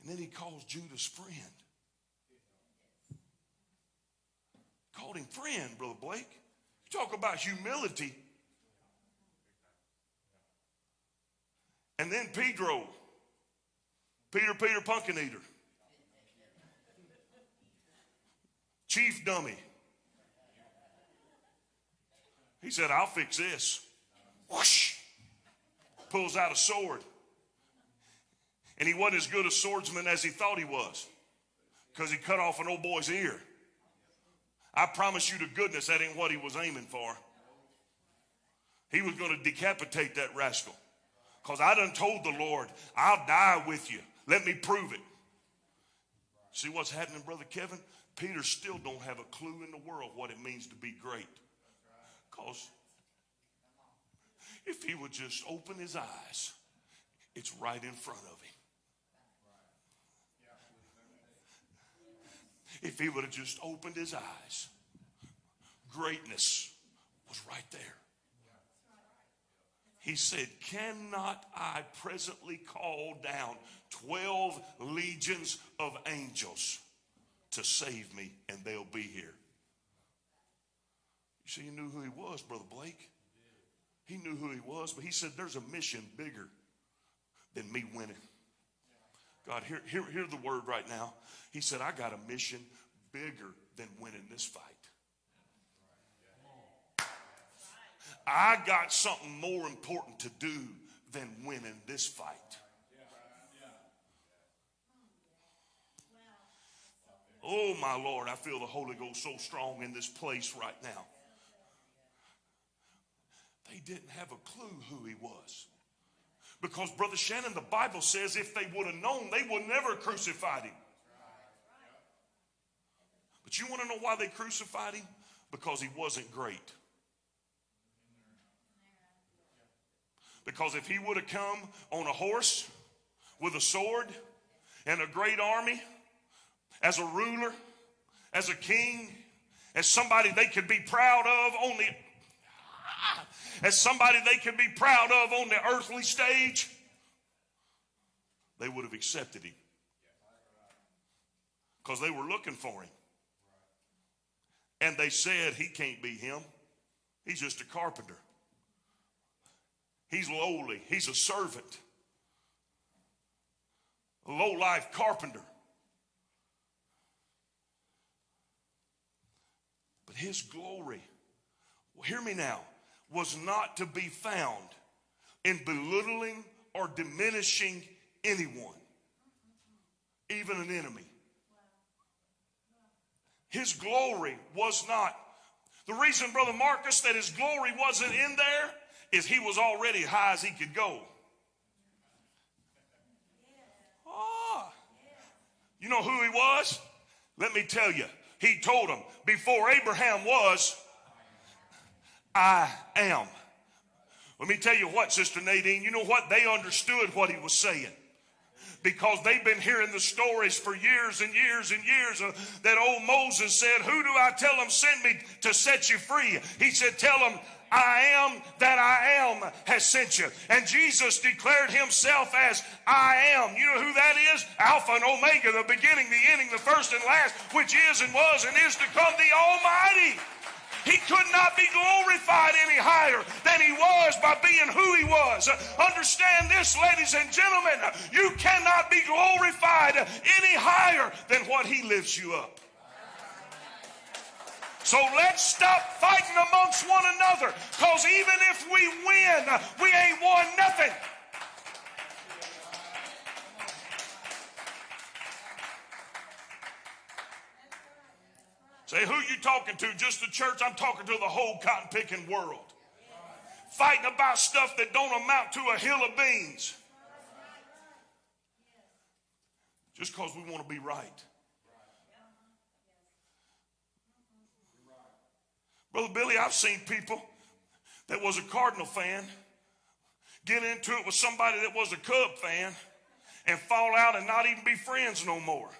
And then he calls Judas friend. Called him friend, Brother Blake. You talk about humility. And then Pedro, Peter, Peter, pumpkin eater, chief dummy. He said, I'll fix this. Whoosh! Pulls out a sword. And he wasn't as good a swordsman as he thought he was because he cut off an old boy's ear. I promise you to goodness that ain't what he was aiming for. He was going to decapitate that rascal because I done told the Lord, I'll die with you. Let me prove it. See what's happening, Brother Kevin? Peter still don't have a clue in the world what it means to be great. Because if he would just open his eyes, it's right in front of him. If he would have just opened his eyes, greatness was right there. He said, Cannot I presently call down 12 legions of angels to save me, and they'll be here? You see, he knew who he was, Brother Blake. He knew who he was, but he said, There's a mission bigger than me winning. God, hear, hear, hear the word right now. He said, I got a mission bigger than winning this fight. I got something more important to do than winning this fight. Oh, my Lord, I feel the Holy Ghost so strong in this place right now. They didn't have a clue who he was. Because, Brother Shannon, the Bible says if they would have known, they would never crucified him. But you want to know why they crucified him? Because he wasn't great. Because if he would have come on a horse with a sword and a great army, as a ruler, as a king, as somebody they could be proud of on the as somebody they could be proud of on the earthly stage, they would have accepted him. Because they were looking for him. And they said, He can't be him. He's just a carpenter. He's lowly. He's a servant. A low life carpenter. But his glory, well, hear me now, was not to be found in belittling or diminishing anyone, even an enemy. His glory was not. The reason, Brother Marcus, that his glory wasn't in there is he was already high as he could go. Ah. You know who he was? Let me tell you. He told them, before Abraham was, I am. Let me tell you what, Sister Nadine, you know what? They understood what he was saying because they've been hearing the stories for years and years and years uh, that old Moses said, Who do I tell them sent me to set you free? He said, Tell them, I am that I am has sent you. And Jesus declared himself as I am. You know who that is? Alpha and Omega, the beginning, the ending, the first and last, which is and was and is to come, the Almighty. He could not be glorified any higher than he was by being who he was. Understand this, ladies and gentlemen. You cannot be glorified any higher than what he lifts you up. So let's stop fighting amongst one another because even if we win, we ain't won nothing. Say, who you talking to? Just the church? I'm talking to the whole cotton picking world. Fighting about stuff that don't amount to a hill of beans. Just because we want to be right. Brother Billy, I've seen people that was a Cardinal fan get into it with somebody that was a Cub fan and fall out and not even be friends no more.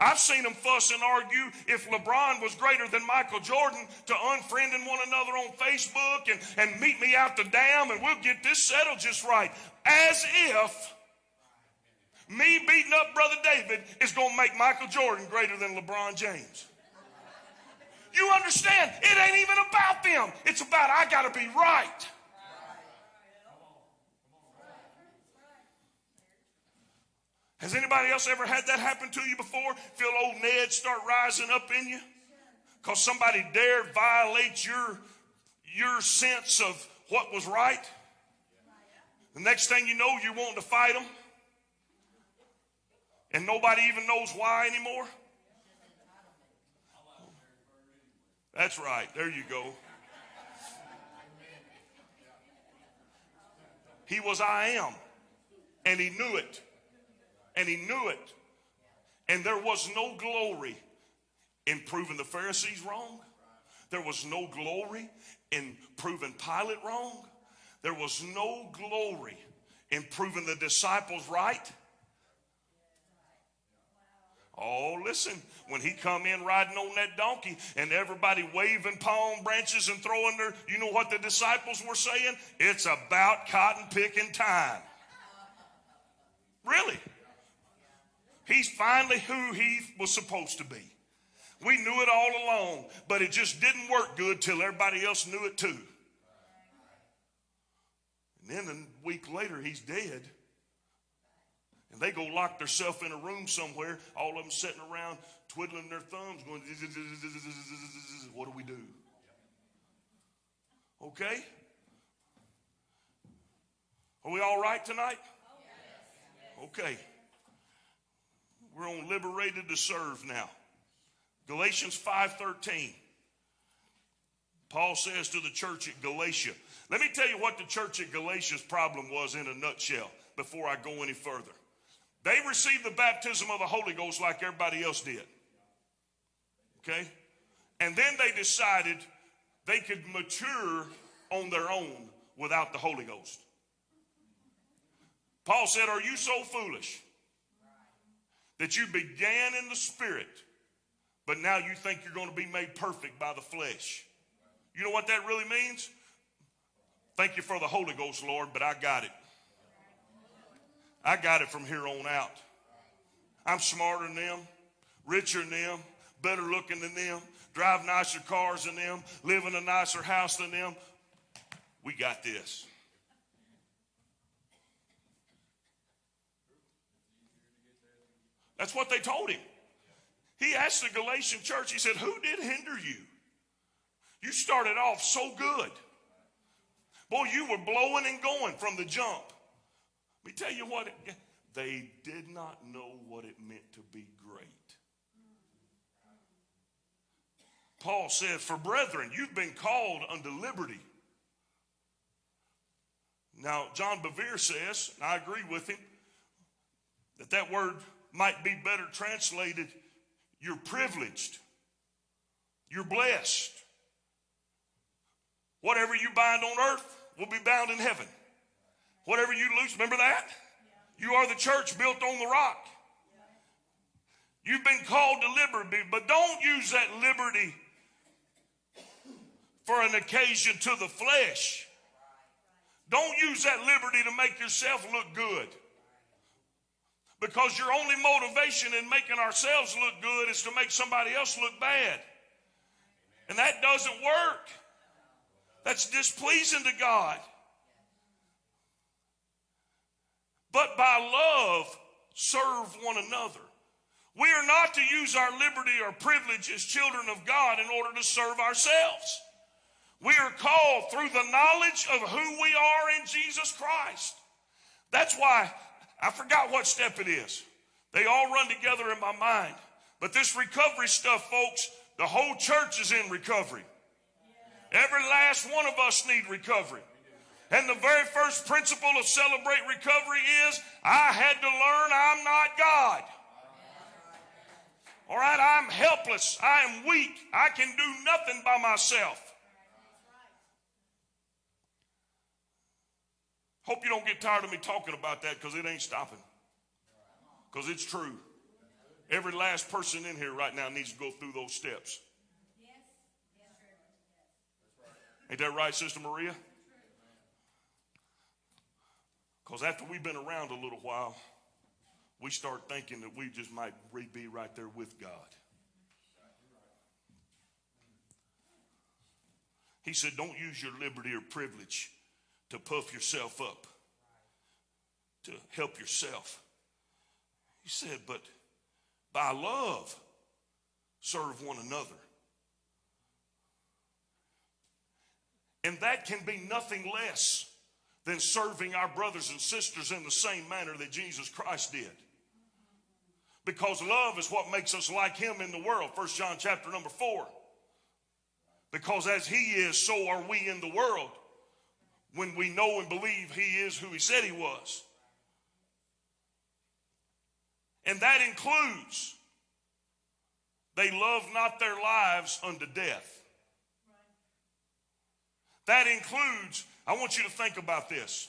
I've seen them fuss and argue if LeBron was greater than Michael Jordan to unfriending one another on Facebook and, and meet me out the dam and we'll get this settled just right. As if me beating up Brother David is going to make Michael Jordan greater than LeBron James. You understand? It ain't even about them. It's about I got to be right. Has anybody else ever had that happen to you before? Feel old Ned start rising up in you? Because somebody dared violate your, your sense of what was right? The next thing you know, you're wanting to fight them. And nobody even knows why anymore. That's right. There you go. He was I am. And he knew it and he knew it. And there was no glory in proving the Pharisees wrong. There was no glory in proving Pilate wrong. There was no glory in proving the disciples right. Oh, listen, when he come in riding on that donkey and everybody waving palm branches and throwing their, you know what the disciples were saying? It's about cotton picking time. Really? He's finally who he was supposed to be. We knew it all along, but it just didn't work good till everybody else knew it too. And then a week later, he's dead. And they go lock themselves in a room somewhere, all of them sitting around twiddling their thumbs, going, What do we do? Okay? Are we all right tonight? Okay. We're on liberated to serve now. Galatians 5:13. Paul says to the church at Galatia, let me tell you what the church at Galatia's problem was in a nutshell before I go any further. They received the baptism of the Holy Ghost like everybody else did. Okay? And then they decided they could mature on their own without the Holy Ghost. Paul said, Are you so foolish? That you began in the spirit, but now you think you're going to be made perfect by the flesh. You know what that really means? Thank you for the Holy Ghost, Lord, but I got it. I got it from here on out. I'm smarter than them, richer than them, better looking than them, drive nicer cars than them, live in a nicer house than them. We got this. That's what they told him. He asked the Galatian church, he said, Who did hinder you? You started off so good. Boy, you were blowing and going from the jump. Let me tell you what, it, they did not know what it meant to be great. Paul said, For brethren, you've been called unto liberty. Now, John Bevere says, and I agree with him, that that word might be better translated you're privileged, you're blessed. Whatever you bind on earth will be bound in heaven. Whatever you loose, remember that? You are the church built on the rock. You've been called to liberty, but don't use that liberty for an occasion to the flesh. Don't use that liberty to make yourself look good. Because your only motivation in making ourselves look good is to make somebody else look bad. And that doesn't work. That's displeasing to God. But by love, serve one another. We are not to use our liberty or privilege as children of God in order to serve ourselves. We are called through the knowledge of who we are in Jesus Christ. That's why I forgot what step it is. They all run together in my mind. But this recovery stuff, folks, the whole church is in recovery. Every last one of us need recovery. And the very first principle of celebrate recovery is I had to learn I'm not God. All right, I'm helpless. I am weak. I can do nothing by myself. Hope you don't get tired of me talking about that because it ain't stopping. Because it's true. Every last person in here right now needs to go through those steps. Ain't that right, Sister Maria? Because after we've been around a little while, we start thinking that we just might be right there with God. He said, Don't use your liberty or privilege to puff yourself up, to help yourself. He said, But by love, serve one another. And that can be nothing less than serving our brothers and sisters in the same manner that Jesus Christ did. Because love is what makes us like him in the world. First John chapter number 4. Because as he is, so are we in the world when we know and believe he is who he said he was. And that includes they love not their lives unto death. That includes, I want you to think about this.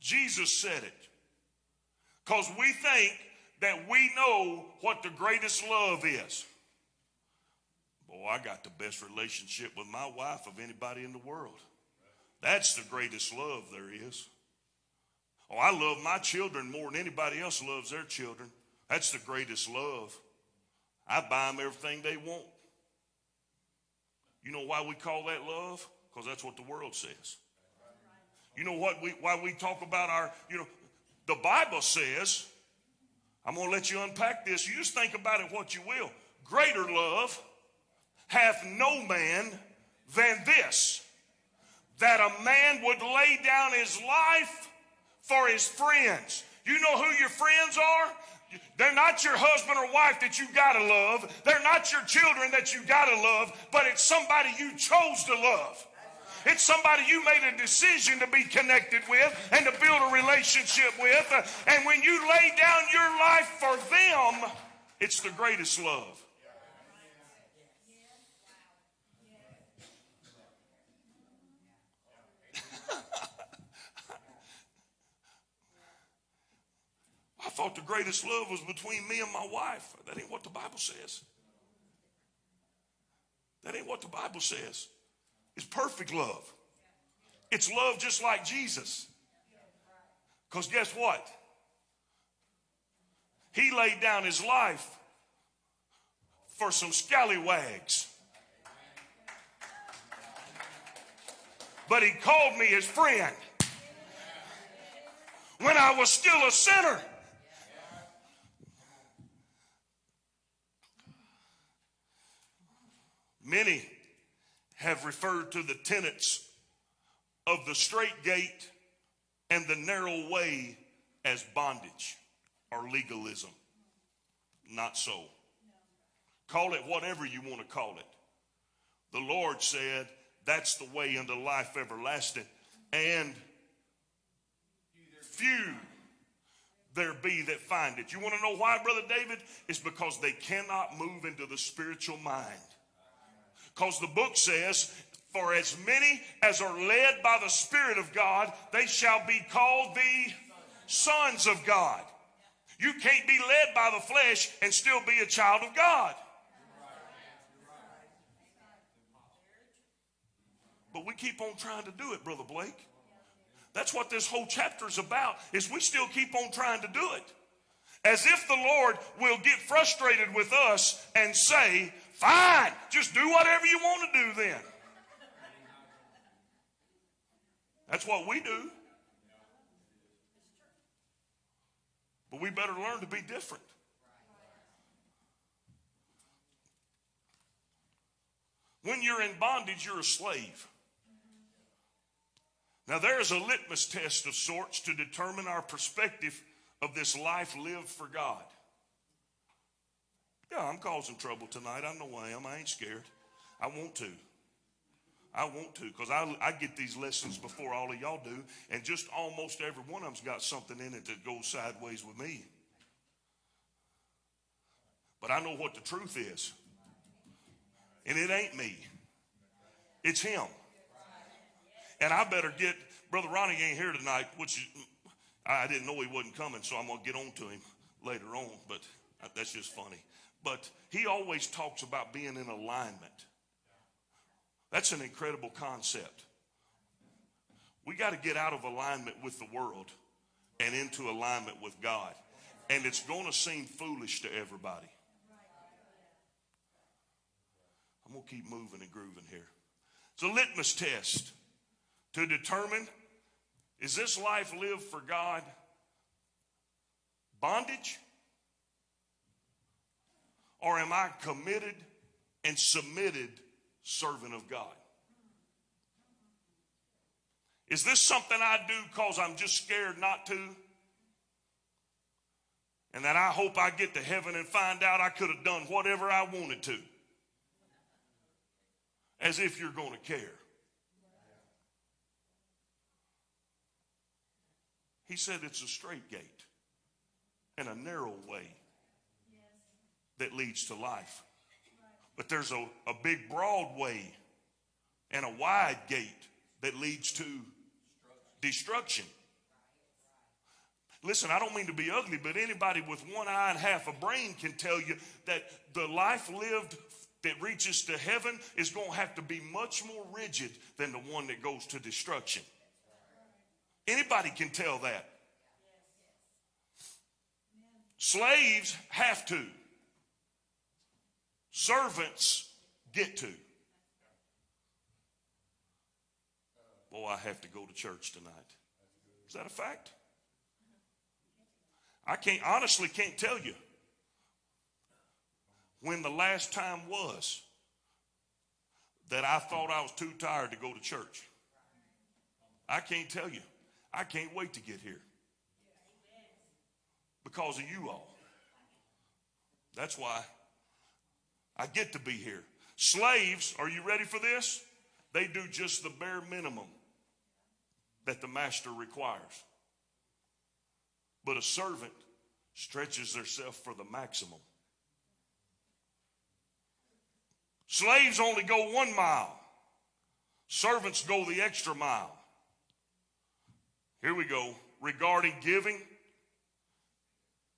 Jesus said it. Because we think that we know what the greatest love is. Boy, I got the best relationship with my wife of anybody in the world. That's the greatest love there is. Oh, I love my children more than anybody else loves their children. That's the greatest love. I buy them everything they want. You know why we call that love? Because that's what the world says. You know what we why we talk about our, you know, the Bible says, I'm gonna let you unpack this. You just think about it what you will. Greater love hath no man than this, that a man would lay down his life for his friends. You know who your friends are? They're not your husband or wife that you gotta love. They're not your children that you gotta love, but it's somebody you chose to love. It's somebody you made a decision to be connected with and to build a relationship with. And when you lay down your life for them, it's the greatest love. Thought the greatest love was between me and my wife. That ain't what the Bible says. That ain't what the Bible says. It's perfect love. It's love just like Jesus. Because guess what? He laid down his life for some scallywags. But he called me his friend when I was still a sinner. Many have referred to the tenets of the straight gate and the narrow way as bondage or legalism. Not so. Call it whatever you want to call it. The Lord said that's the way into life everlasting. And few there be that find it. You want to know why, Brother David? It's because they cannot move into the spiritual mind. Because the book says, For as many as are led by the Spirit of God, they shall be called the sons of God. You can't be led by the flesh and still be a child of God. But we keep on trying to do it, Brother Blake. That's what this whole chapter is about, is we still keep on trying to do it. As if the Lord will get frustrated with us and say, Fine, just do whatever you want to do then. That's what we do. But we better learn to be different. When you're in bondage, you're a slave. Now, there is a litmus test of sorts to determine our perspective of this life lived for God. Yeah, I'm causing trouble tonight. I know I am. I ain't scared. I want to. I want to because I, I get these lessons before all of y'all do, and just almost every one of them's got something in it that goes sideways with me. But I know what the truth is, and it ain't me, it's him. And I better get, Brother Ronnie ain't here tonight, which I didn't know he wasn't coming, so I'm going to get on to him later on. But That's just funny. But he always talks about being in alignment. That's an incredible concept. We got to get out of alignment with the world and into alignment with God. And it's going to seem foolish to everybody. I'm going to keep moving and grooving here. It's a litmus test to determine is this life lived for God bondage? Or am I committed and submitted servant of God? Is this something I do because I'm just scared not to? And that I hope I get to heaven and find out I could have done whatever I wanted to? As if you're going to care. He said it's a straight gate and a narrow way that leads to life. But there's a, a big broad way and a wide gate that leads to destruction. Listen, I don't mean to be ugly, but anybody with one eye and half a brain can tell you that the life lived that reaches to heaven is going to have to be much more rigid than the one that goes to destruction. Anybody can tell that. Slaves have to. Servants get to. Boy, I have to go to church tonight. Is that a fact? I can't honestly can't tell you when the last time was that I thought I was too tired to go to church. I can't tell you. I can't wait to get here because of you all. That's why I get to be here. Slaves, are you ready for this? They do just the bare minimum that the master requires. But a servant stretches themselves for the maximum. Slaves only go one mile. Servants go the extra mile. Here we go. Regarding giving,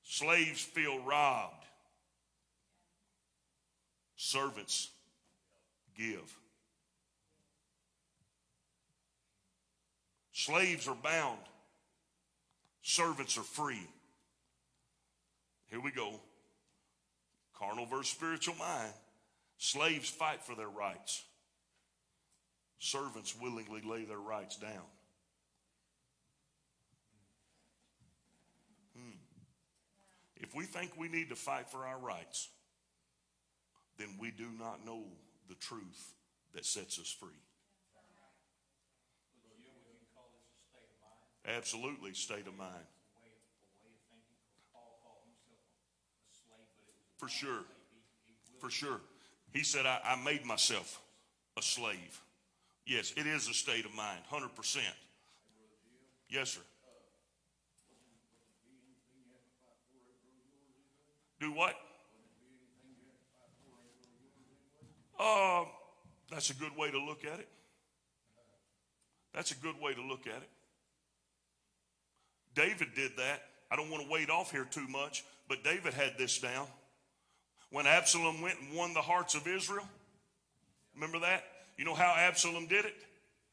slaves feel robbed. Servants give. Slaves are bound. Servants are free. Here we go. Carnal versus spiritual mind. Slaves fight for their rights. Servants willingly lay their rights down. Hmm. If we think we need to fight for our rights, then we do not know the truth that sets us free. Absolutely, state of mind. For sure. For sure. He said, I, I made myself a slave. Yes, it is a state of mind, 100%. Yes, sir. Do what? Uh, that's a good way to look at it. That's a good way to look at it. David did that. I don't want to wade off here too much, but David had this down. When Absalom went and won the hearts of Israel, remember that? You know how Absalom did it?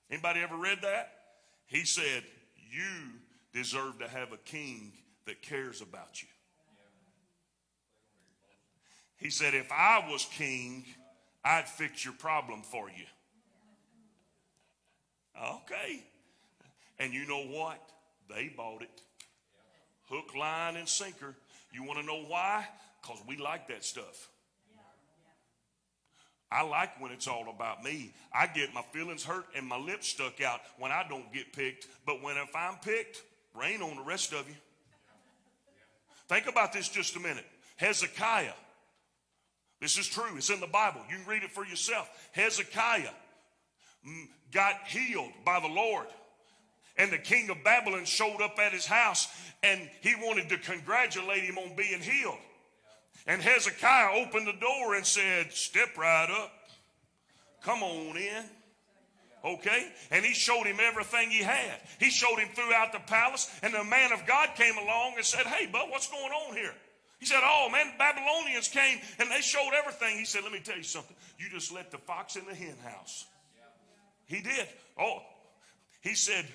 Anybody ever read that? He said, "You deserve to have a king that cares about you." He said, "If I was king, I'd fix your problem for you." Okay. And you know what? They bought it. Hook, line, and sinker. You want to know why? Because we like that stuff. I like when it's all about me. I get my feelings hurt and my lips stuck out when I don't get picked. But when if I'm picked, rain on the rest of you. Think about this just a minute. Hezekiah. This is true. It's in the Bible. You can read it for yourself. Hezekiah got healed by the Lord. And the king of Babylon showed up at his house and he wanted to congratulate him on being healed. And Hezekiah opened the door and said, Step right up. Come on in. Okay? And he showed him everything he had. He showed him throughout the palace. And the man of God came along and said, Hey, bud, what's going on here? He said, Oh man, Babylonians came and they showed everything. He said, Let me tell you something. You just let the fox in the hen house. He did. Oh, he said,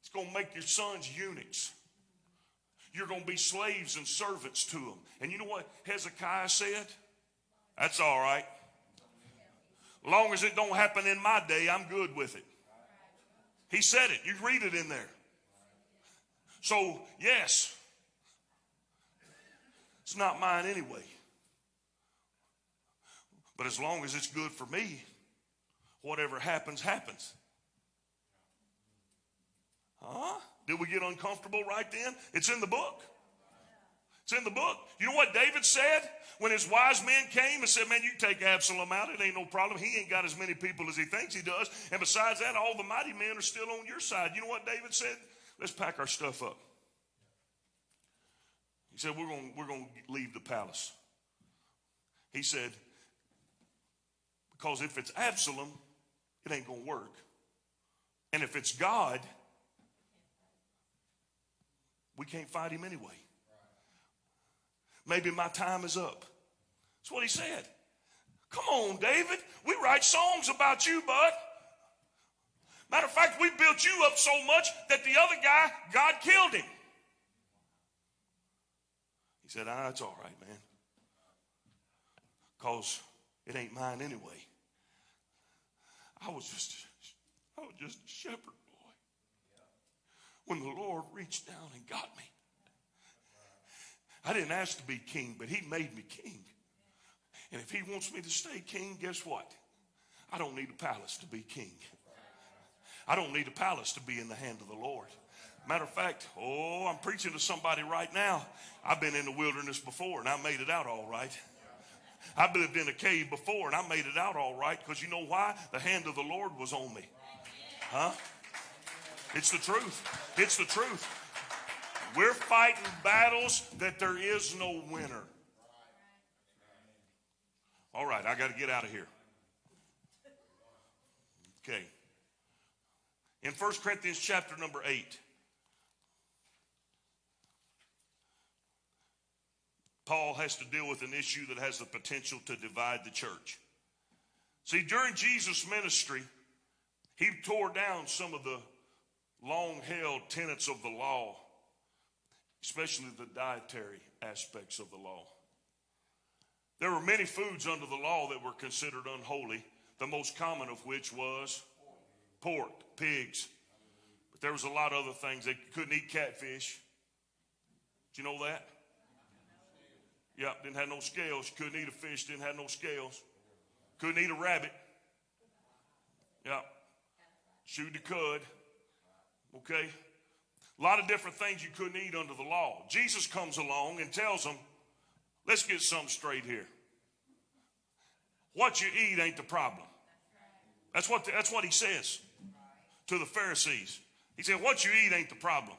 It's going to make your sons eunuchs. You're going to be slaves and servants to them. And you know what Hezekiah said? That's all right. Long as it don't happen in my day, I'm good with it. He said it. You read it in there. So, yes, it's not mine anyway. But as long as it's good for me, whatever happens, happens. Huh? Did we get uncomfortable right then? It's in the book. It's in the book. You know what David said when his wise men came and said, Man, you take Absalom out. It ain't no problem. He ain't got as many people as he thinks he does. And besides that, all the mighty men are still on your side. You know what David said? Let's pack our stuff up. He said, We're going we're going to leave the palace. He said, Because if it's Absalom, it ain't going to work. And if it's God, we can't fight him anyway. Maybe my time is up. That's what he said. Come on, David. We write songs about you, bud. Matter of fact, we built you up so much that the other guy, God killed him. He said, ah, it's all right, man. Because it ain't mine anyway. I was just I was just a shepherd boy. When the Lord reached down and got me. I didn't ask to be king, but he made me king. And if he wants me to stay king, guess what? I don't need a palace to be king. I don't need a palace to be in the hand of the Lord. Matter of fact, oh, I'm preaching to somebody right now. I've been in the wilderness before and I made it out all right. I've lived in a cave before and I made it out all right because you know why? The hand of the Lord was on me. Huh? It's the truth. It's the truth. We're fighting battles that there is no winner. All right, I got to get out of here. Okay. In 1 Corinthians chapter number 8, Paul has to deal with an issue that has the potential to divide the church. See, during Jesus' ministry, he tore down some of the long held tenets of the law especially the dietary aspects of the law. There were many foods under the law that were considered unholy, the most common of which was pork, pigs. But there was a lot of other things. They couldn't eat catfish. Did you know that? Yeah, didn't have no scales. Couldn't eat a fish, didn't have no scales. Couldn't eat a rabbit. Yeah. Shoot the cud. Okay? A lot of different things you couldn't eat under the law. Jesus comes along and tells them, let's get something straight here. What you eat ain't the problem. That's what, the, that's what he says to the Pharisees. He said, what you eat ain't the problem.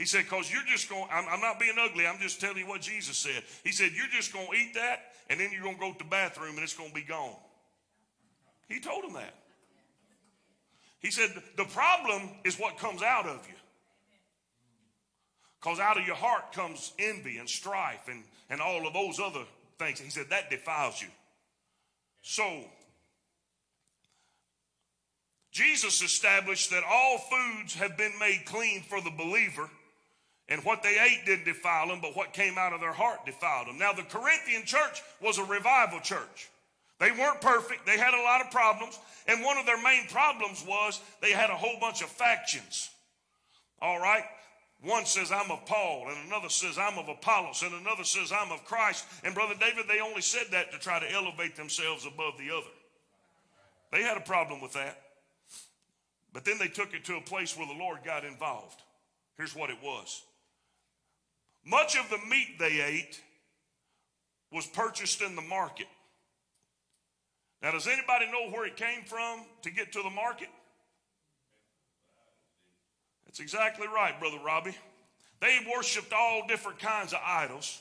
He said, because you're just going, I'm, I'm, not being ugly, I'm just telling you what Jesus said. He said, you're just going to eat that, and then you're going to go to the bathroom, and it's going to be gone. He told him that. He said, the problem is what comes out of you. Because out of your heart comes envy and strife and, and all of those other things. He said that defiles you. So, Jesus established that all foods have been made clean for the believer, and what they ate didn't defile them, but what came out of their heart defiled them. Now, the Corinthian church was a revival church. They weren't perfect, they had a lot of problems, and one of their main problems was they had a whole bunch of factions. All right? One says, I'm of Paul, and another says, I'm of Apollos, and another says, I'm of Christ. And Brother David, they only said that to try to elevate themselves above the other. They had a problem with that. But then they took it to a place where the Lord got involved. Here's what it was much of the meat they ate was purchased in the market. Now, does anybody know where it came from to get to the market? That's exactly right, Brother Robbie. They worshiped all different kinds of idols,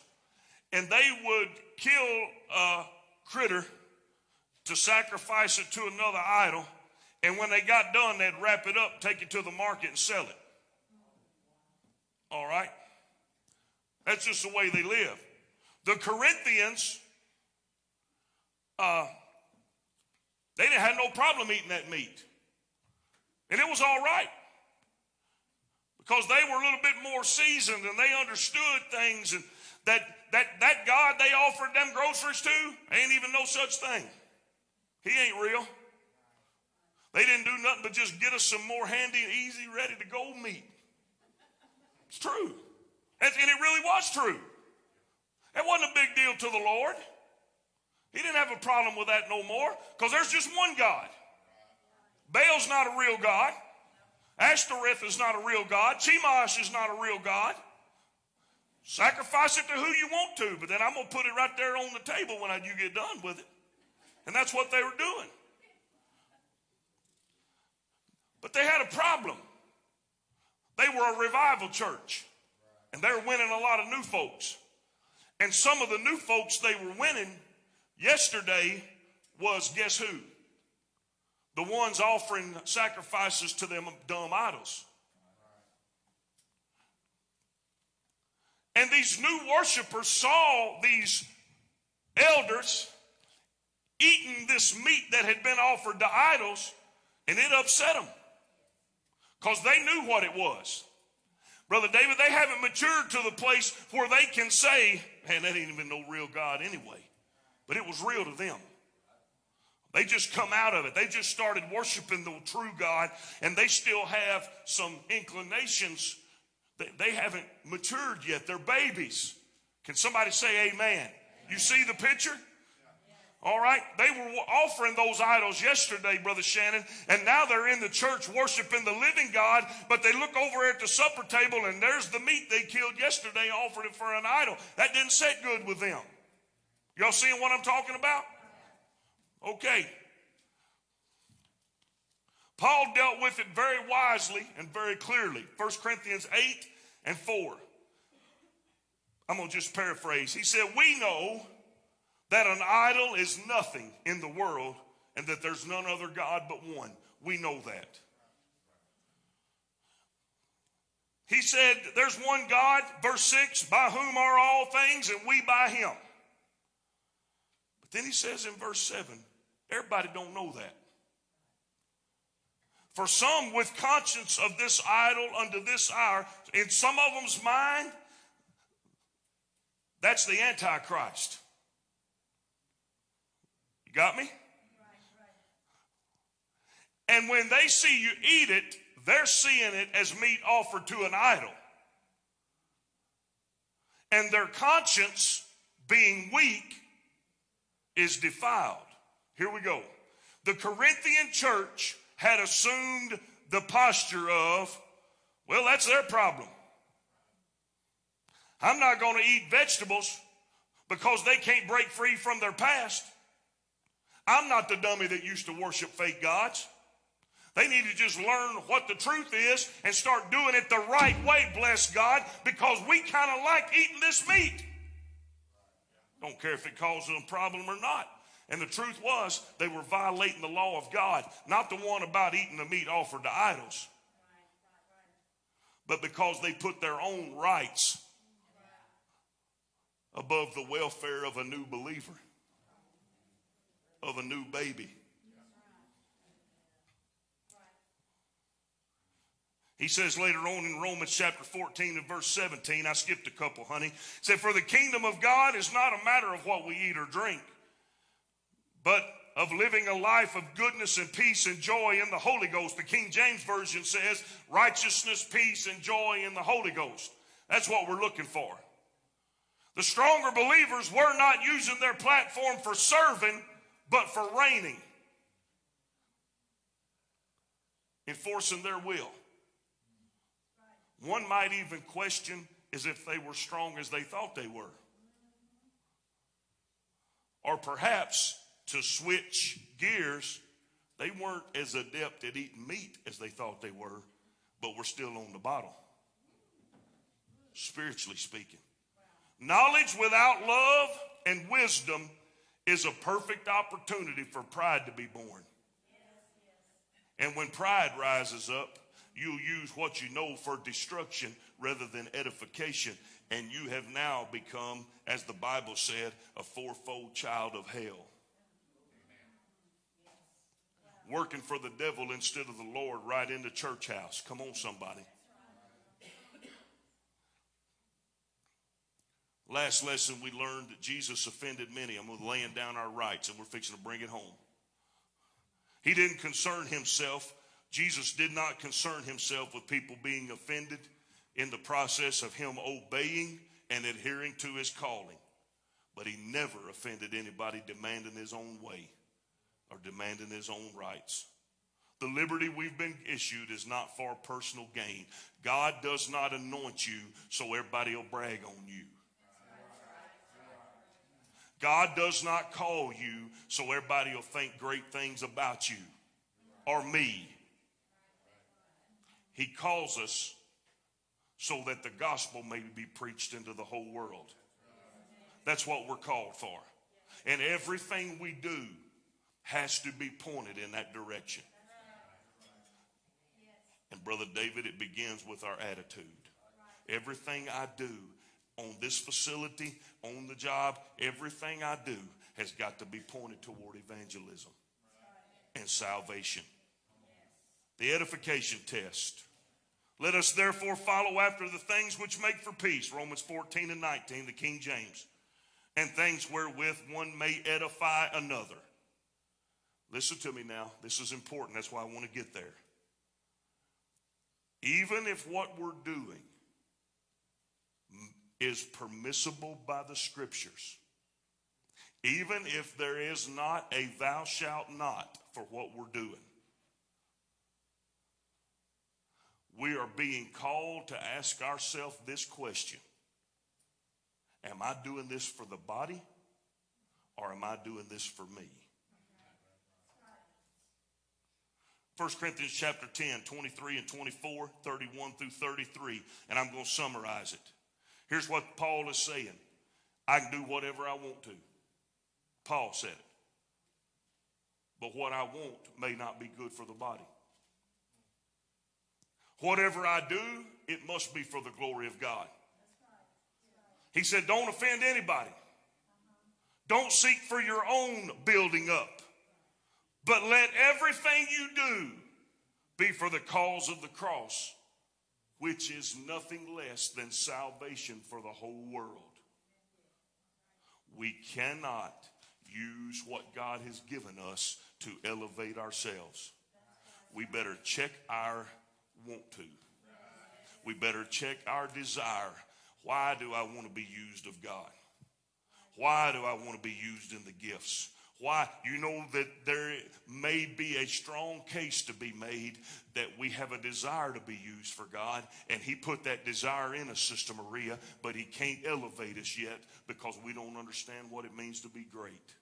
and they would kill a critter to sacrifice it to another idol. And when they got done, they'd wrap it up, take it to the market, and sell it. All right? That's just the way they live. The Corinthians, uh, they didn't have no problem eating that meat. And it was all right. Because they were a little bit more seasoned and they understood things and that that that God they offered them groceries to ain't even no such thing. He ain't real. They didn't do nothing but just get us some more handy, and easy, ready to go meat. It's true. And, it really was true. It wasn't a big deal to the Lord. He didn't have a problem with that no more because there's just one God. Baal's not a real God. Ashtoreth is not a real God. Chemosh is not a real God. Sacrifice it to who you want to, but then I'm going to put it right there on the table when you get done with it. And that's what they were doing. But they had a problem. They were a revival church, and they're winning a lot of new folks. And some of the new folks they were winning yesterday was guess who? The ones offering sacrifices to them dumb idols. And these new worshipers saw these elders eating this meat that had been offered to idols, and it upset them because they knew what it was. Brother David, they haven't matured to the place where they can say, man, that ain't even no real God anyway. But it was real to them. They just come out of it. They just started worshiping the true God, and they still have some inclinations. That they haven't matured yet. They're babies. Can somebody say amen? You see the picture? All right. They were offering those idols yesterday, Brother Shannon, and now they're in the church worshiping the living God, but they look over at the supper table and there's the meat they killed yesterday, offered it for an idol. That didn't sit good with them. Y'all seeing what I'm talking about? Okay. Paul dealt with it very wisely and very clearly. 1 Corinthians 8 and 4. I'm going to just paraphrase. He said, We know that an idol is nothing in the world and that there's none other God but one. We know that. He said, There's one God, verse 6, by whom are all things, and we by him. But then he says in verse 7, everybody don't know that. For some with conscience of this idol unto this hour, in some of them's mind, that's the Antichrist. You got me? And when they see you eat it, they're seeing it as meat offered to an idol. And their conscience, being weak, is defiled. Here we go. The Corinthian church had assumed the posture of, well, that's their problem. I'm not going to eat vegetables because they can't break free from their past. I'm not the dummy that used to worship fake gods. They need to just learn what the truth is and start doing it the right way, bless God, because we kind of like eating this meat. Don't care if it causes a problem or not. And the truth was, they were violating the law of God, not the one about eating the meat offered to idols, but because they put their own rights above the welfare of a new believer of a new baby. He says later on in Romans chapter 14 and verse 17, I skipped a couple, honey. said, For the kingdom of God is not a matter of what we eat or drink, but of living a life of goodness and peace and joy in the Holy Ghost. The King James Version says, righteousness, peace, and joy in the Holy Ghost. That's what we're looking for. The stronger believers were not using their platform for serving, but for reigning, enforcing their will. One might even question as if they were strong as they thought they were. Or perhaps to switch gears, they weren't as adept at eating meat as they thought they were, but were still on the bottle, spiritually speaking. Knowledge without love and wisdom is a perfect opportunity for pride to be born. And when pride rises up, you'll use what you know for destruction rather than edification. And you have now become, as the Bible said, a fourfold child of hell. Working for the devil instead of the Lord right in the church house. Come on, somebody. Last lesson, we learned that Jesus offended many. I'm laying down our rights, and we're fixing to bring it home. He didn't concern himself. Jesus did not concern himself with people being offended in the process of him obeying and adhering to his calling. But he never offended anybody demanding his own way or demanding his own rights. The liberty we've been issued is not for personal gain. God does not anoint you so everybody will brag on you. God does not call you so everybody will think great things about you or me. He calls us so that the gospel may be preached into the whole world. That's what we're called for. And everything we do has to be pointed in that direction. And, Brother David, it begins with our attitude. Everything I do on this facility, on the job, everything I do has got to be pointed toward evangelism and salvation. The edification test. Let us therefore follow after the things which make for peace, Romans 14 and 19, the King James, and things wherewith one may edify another. Listen to me now. This is important. That's why I want to get there. Even if what we're doing is permissible by the scriptures, even if there is not a thou shalt not for what we're doing, we are being called to ask ourselves this question Am I doing this for the body or am I doing this for me? 1 Corinthians chapter 10, 23 and 24, 31 through 33, and I'm going to summarize it. Here's what Paul is saying I can do whatever I want to. Paul said it. But what I want may not be good for the body. Whatever I do, it must be for the glory of God. He said, Don't offend anybody. Don't seek for your own building up. But let everything you do be for the cause of the cross, which is nothing less than salvation for the whole world. We cannot use what God has given us to elevate ourselves. We better check our want to. We better check our desire. Why do I want to be used of God? Why do I want to be used in the gifts? Why? You know that there may be a strong case to be made that we have a desire to be used for God, and He put that desire in us, Sister Maria, but He can't elevate us yet because we don't understand what it means to be great.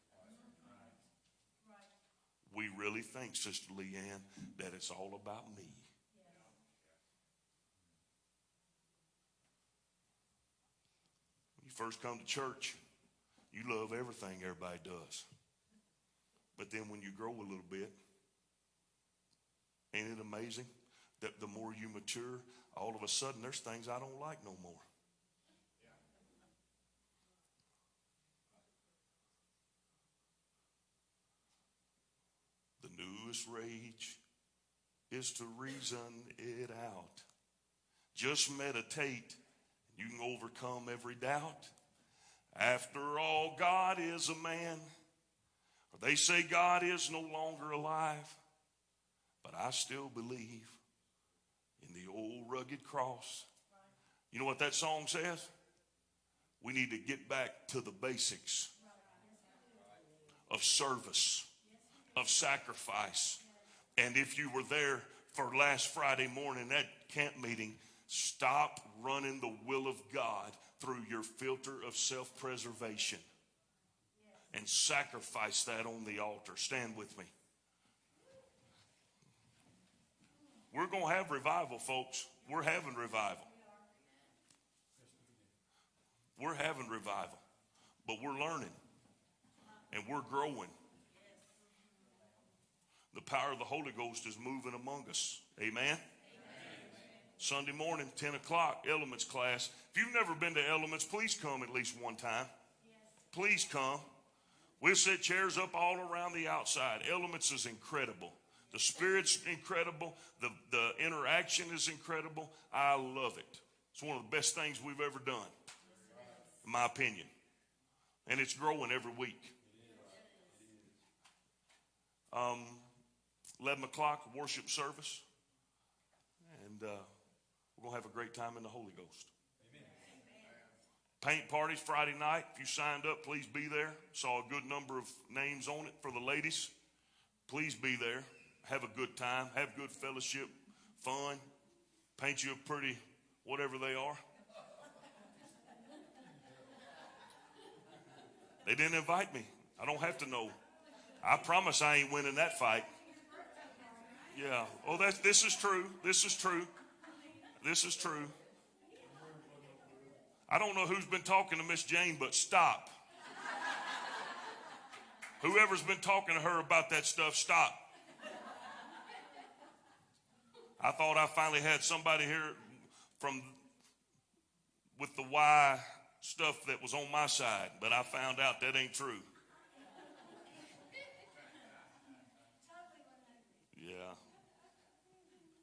We really think, Sister Leanne, that it's all about me. When you first come to church, you love everything everybody does. But then when you grow a little bit, ain't it amazing that the more you mature, all of a sudden there's things I don't like no more. The newest rage is to reason it out. Just meditate, and you can overcome every doubt. After all, God is a man. They say God is no longer alive, but I still believe in the old rugged cross. You know what that song says? We need to get back to the basics of service, of sacrifice. And if you were there for last Friday morning at camp meeting, stop running the will of God through your filter of self preservation and sacrifice that on the altar. Stand with me. We're going to have revival, folks. We're having revival. We're having revival, but we're learning and we're growing. The power of the Holy Ghost is moving among us. Amen. Sunday morning, 10 o'clock, elements class. If If you've never been to Elements, please come at least one time. Please come. We'll set chairs up all around the outside. Elements is incredible. The spirit's incredible. The, the interaction is incredible. I love it. It's one of the best things we've ever done, in my opinion. And it's growing every week. Um, 11 o'clock, worship service. And uh, we're going to have a great time in the Holy Ghost. Paint parties Friday night. If you signed up, please be there. Saw a good number of names on it for the ladies. Please be there. Have a good time. Have good fellowship, fun. Paint you a pretty whatever they are. They didn't invite me. I don't have to know. I promise I ain't winning that fight. Yeah. Oh, that's this is true. This is true. This is true. I don't know who's been talking to Miss Jane, but stop. Whoever's been talking to her about that stuff, stop. I thought I finally had somebody here from with the Y stuff that was on my side, but I found out that ain't true. Yeah.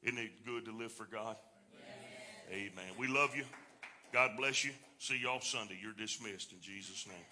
Isn't it good to live for God? Amen. We love you. God bless you. See y'all Sunday. You're dismissed in Jesus' name.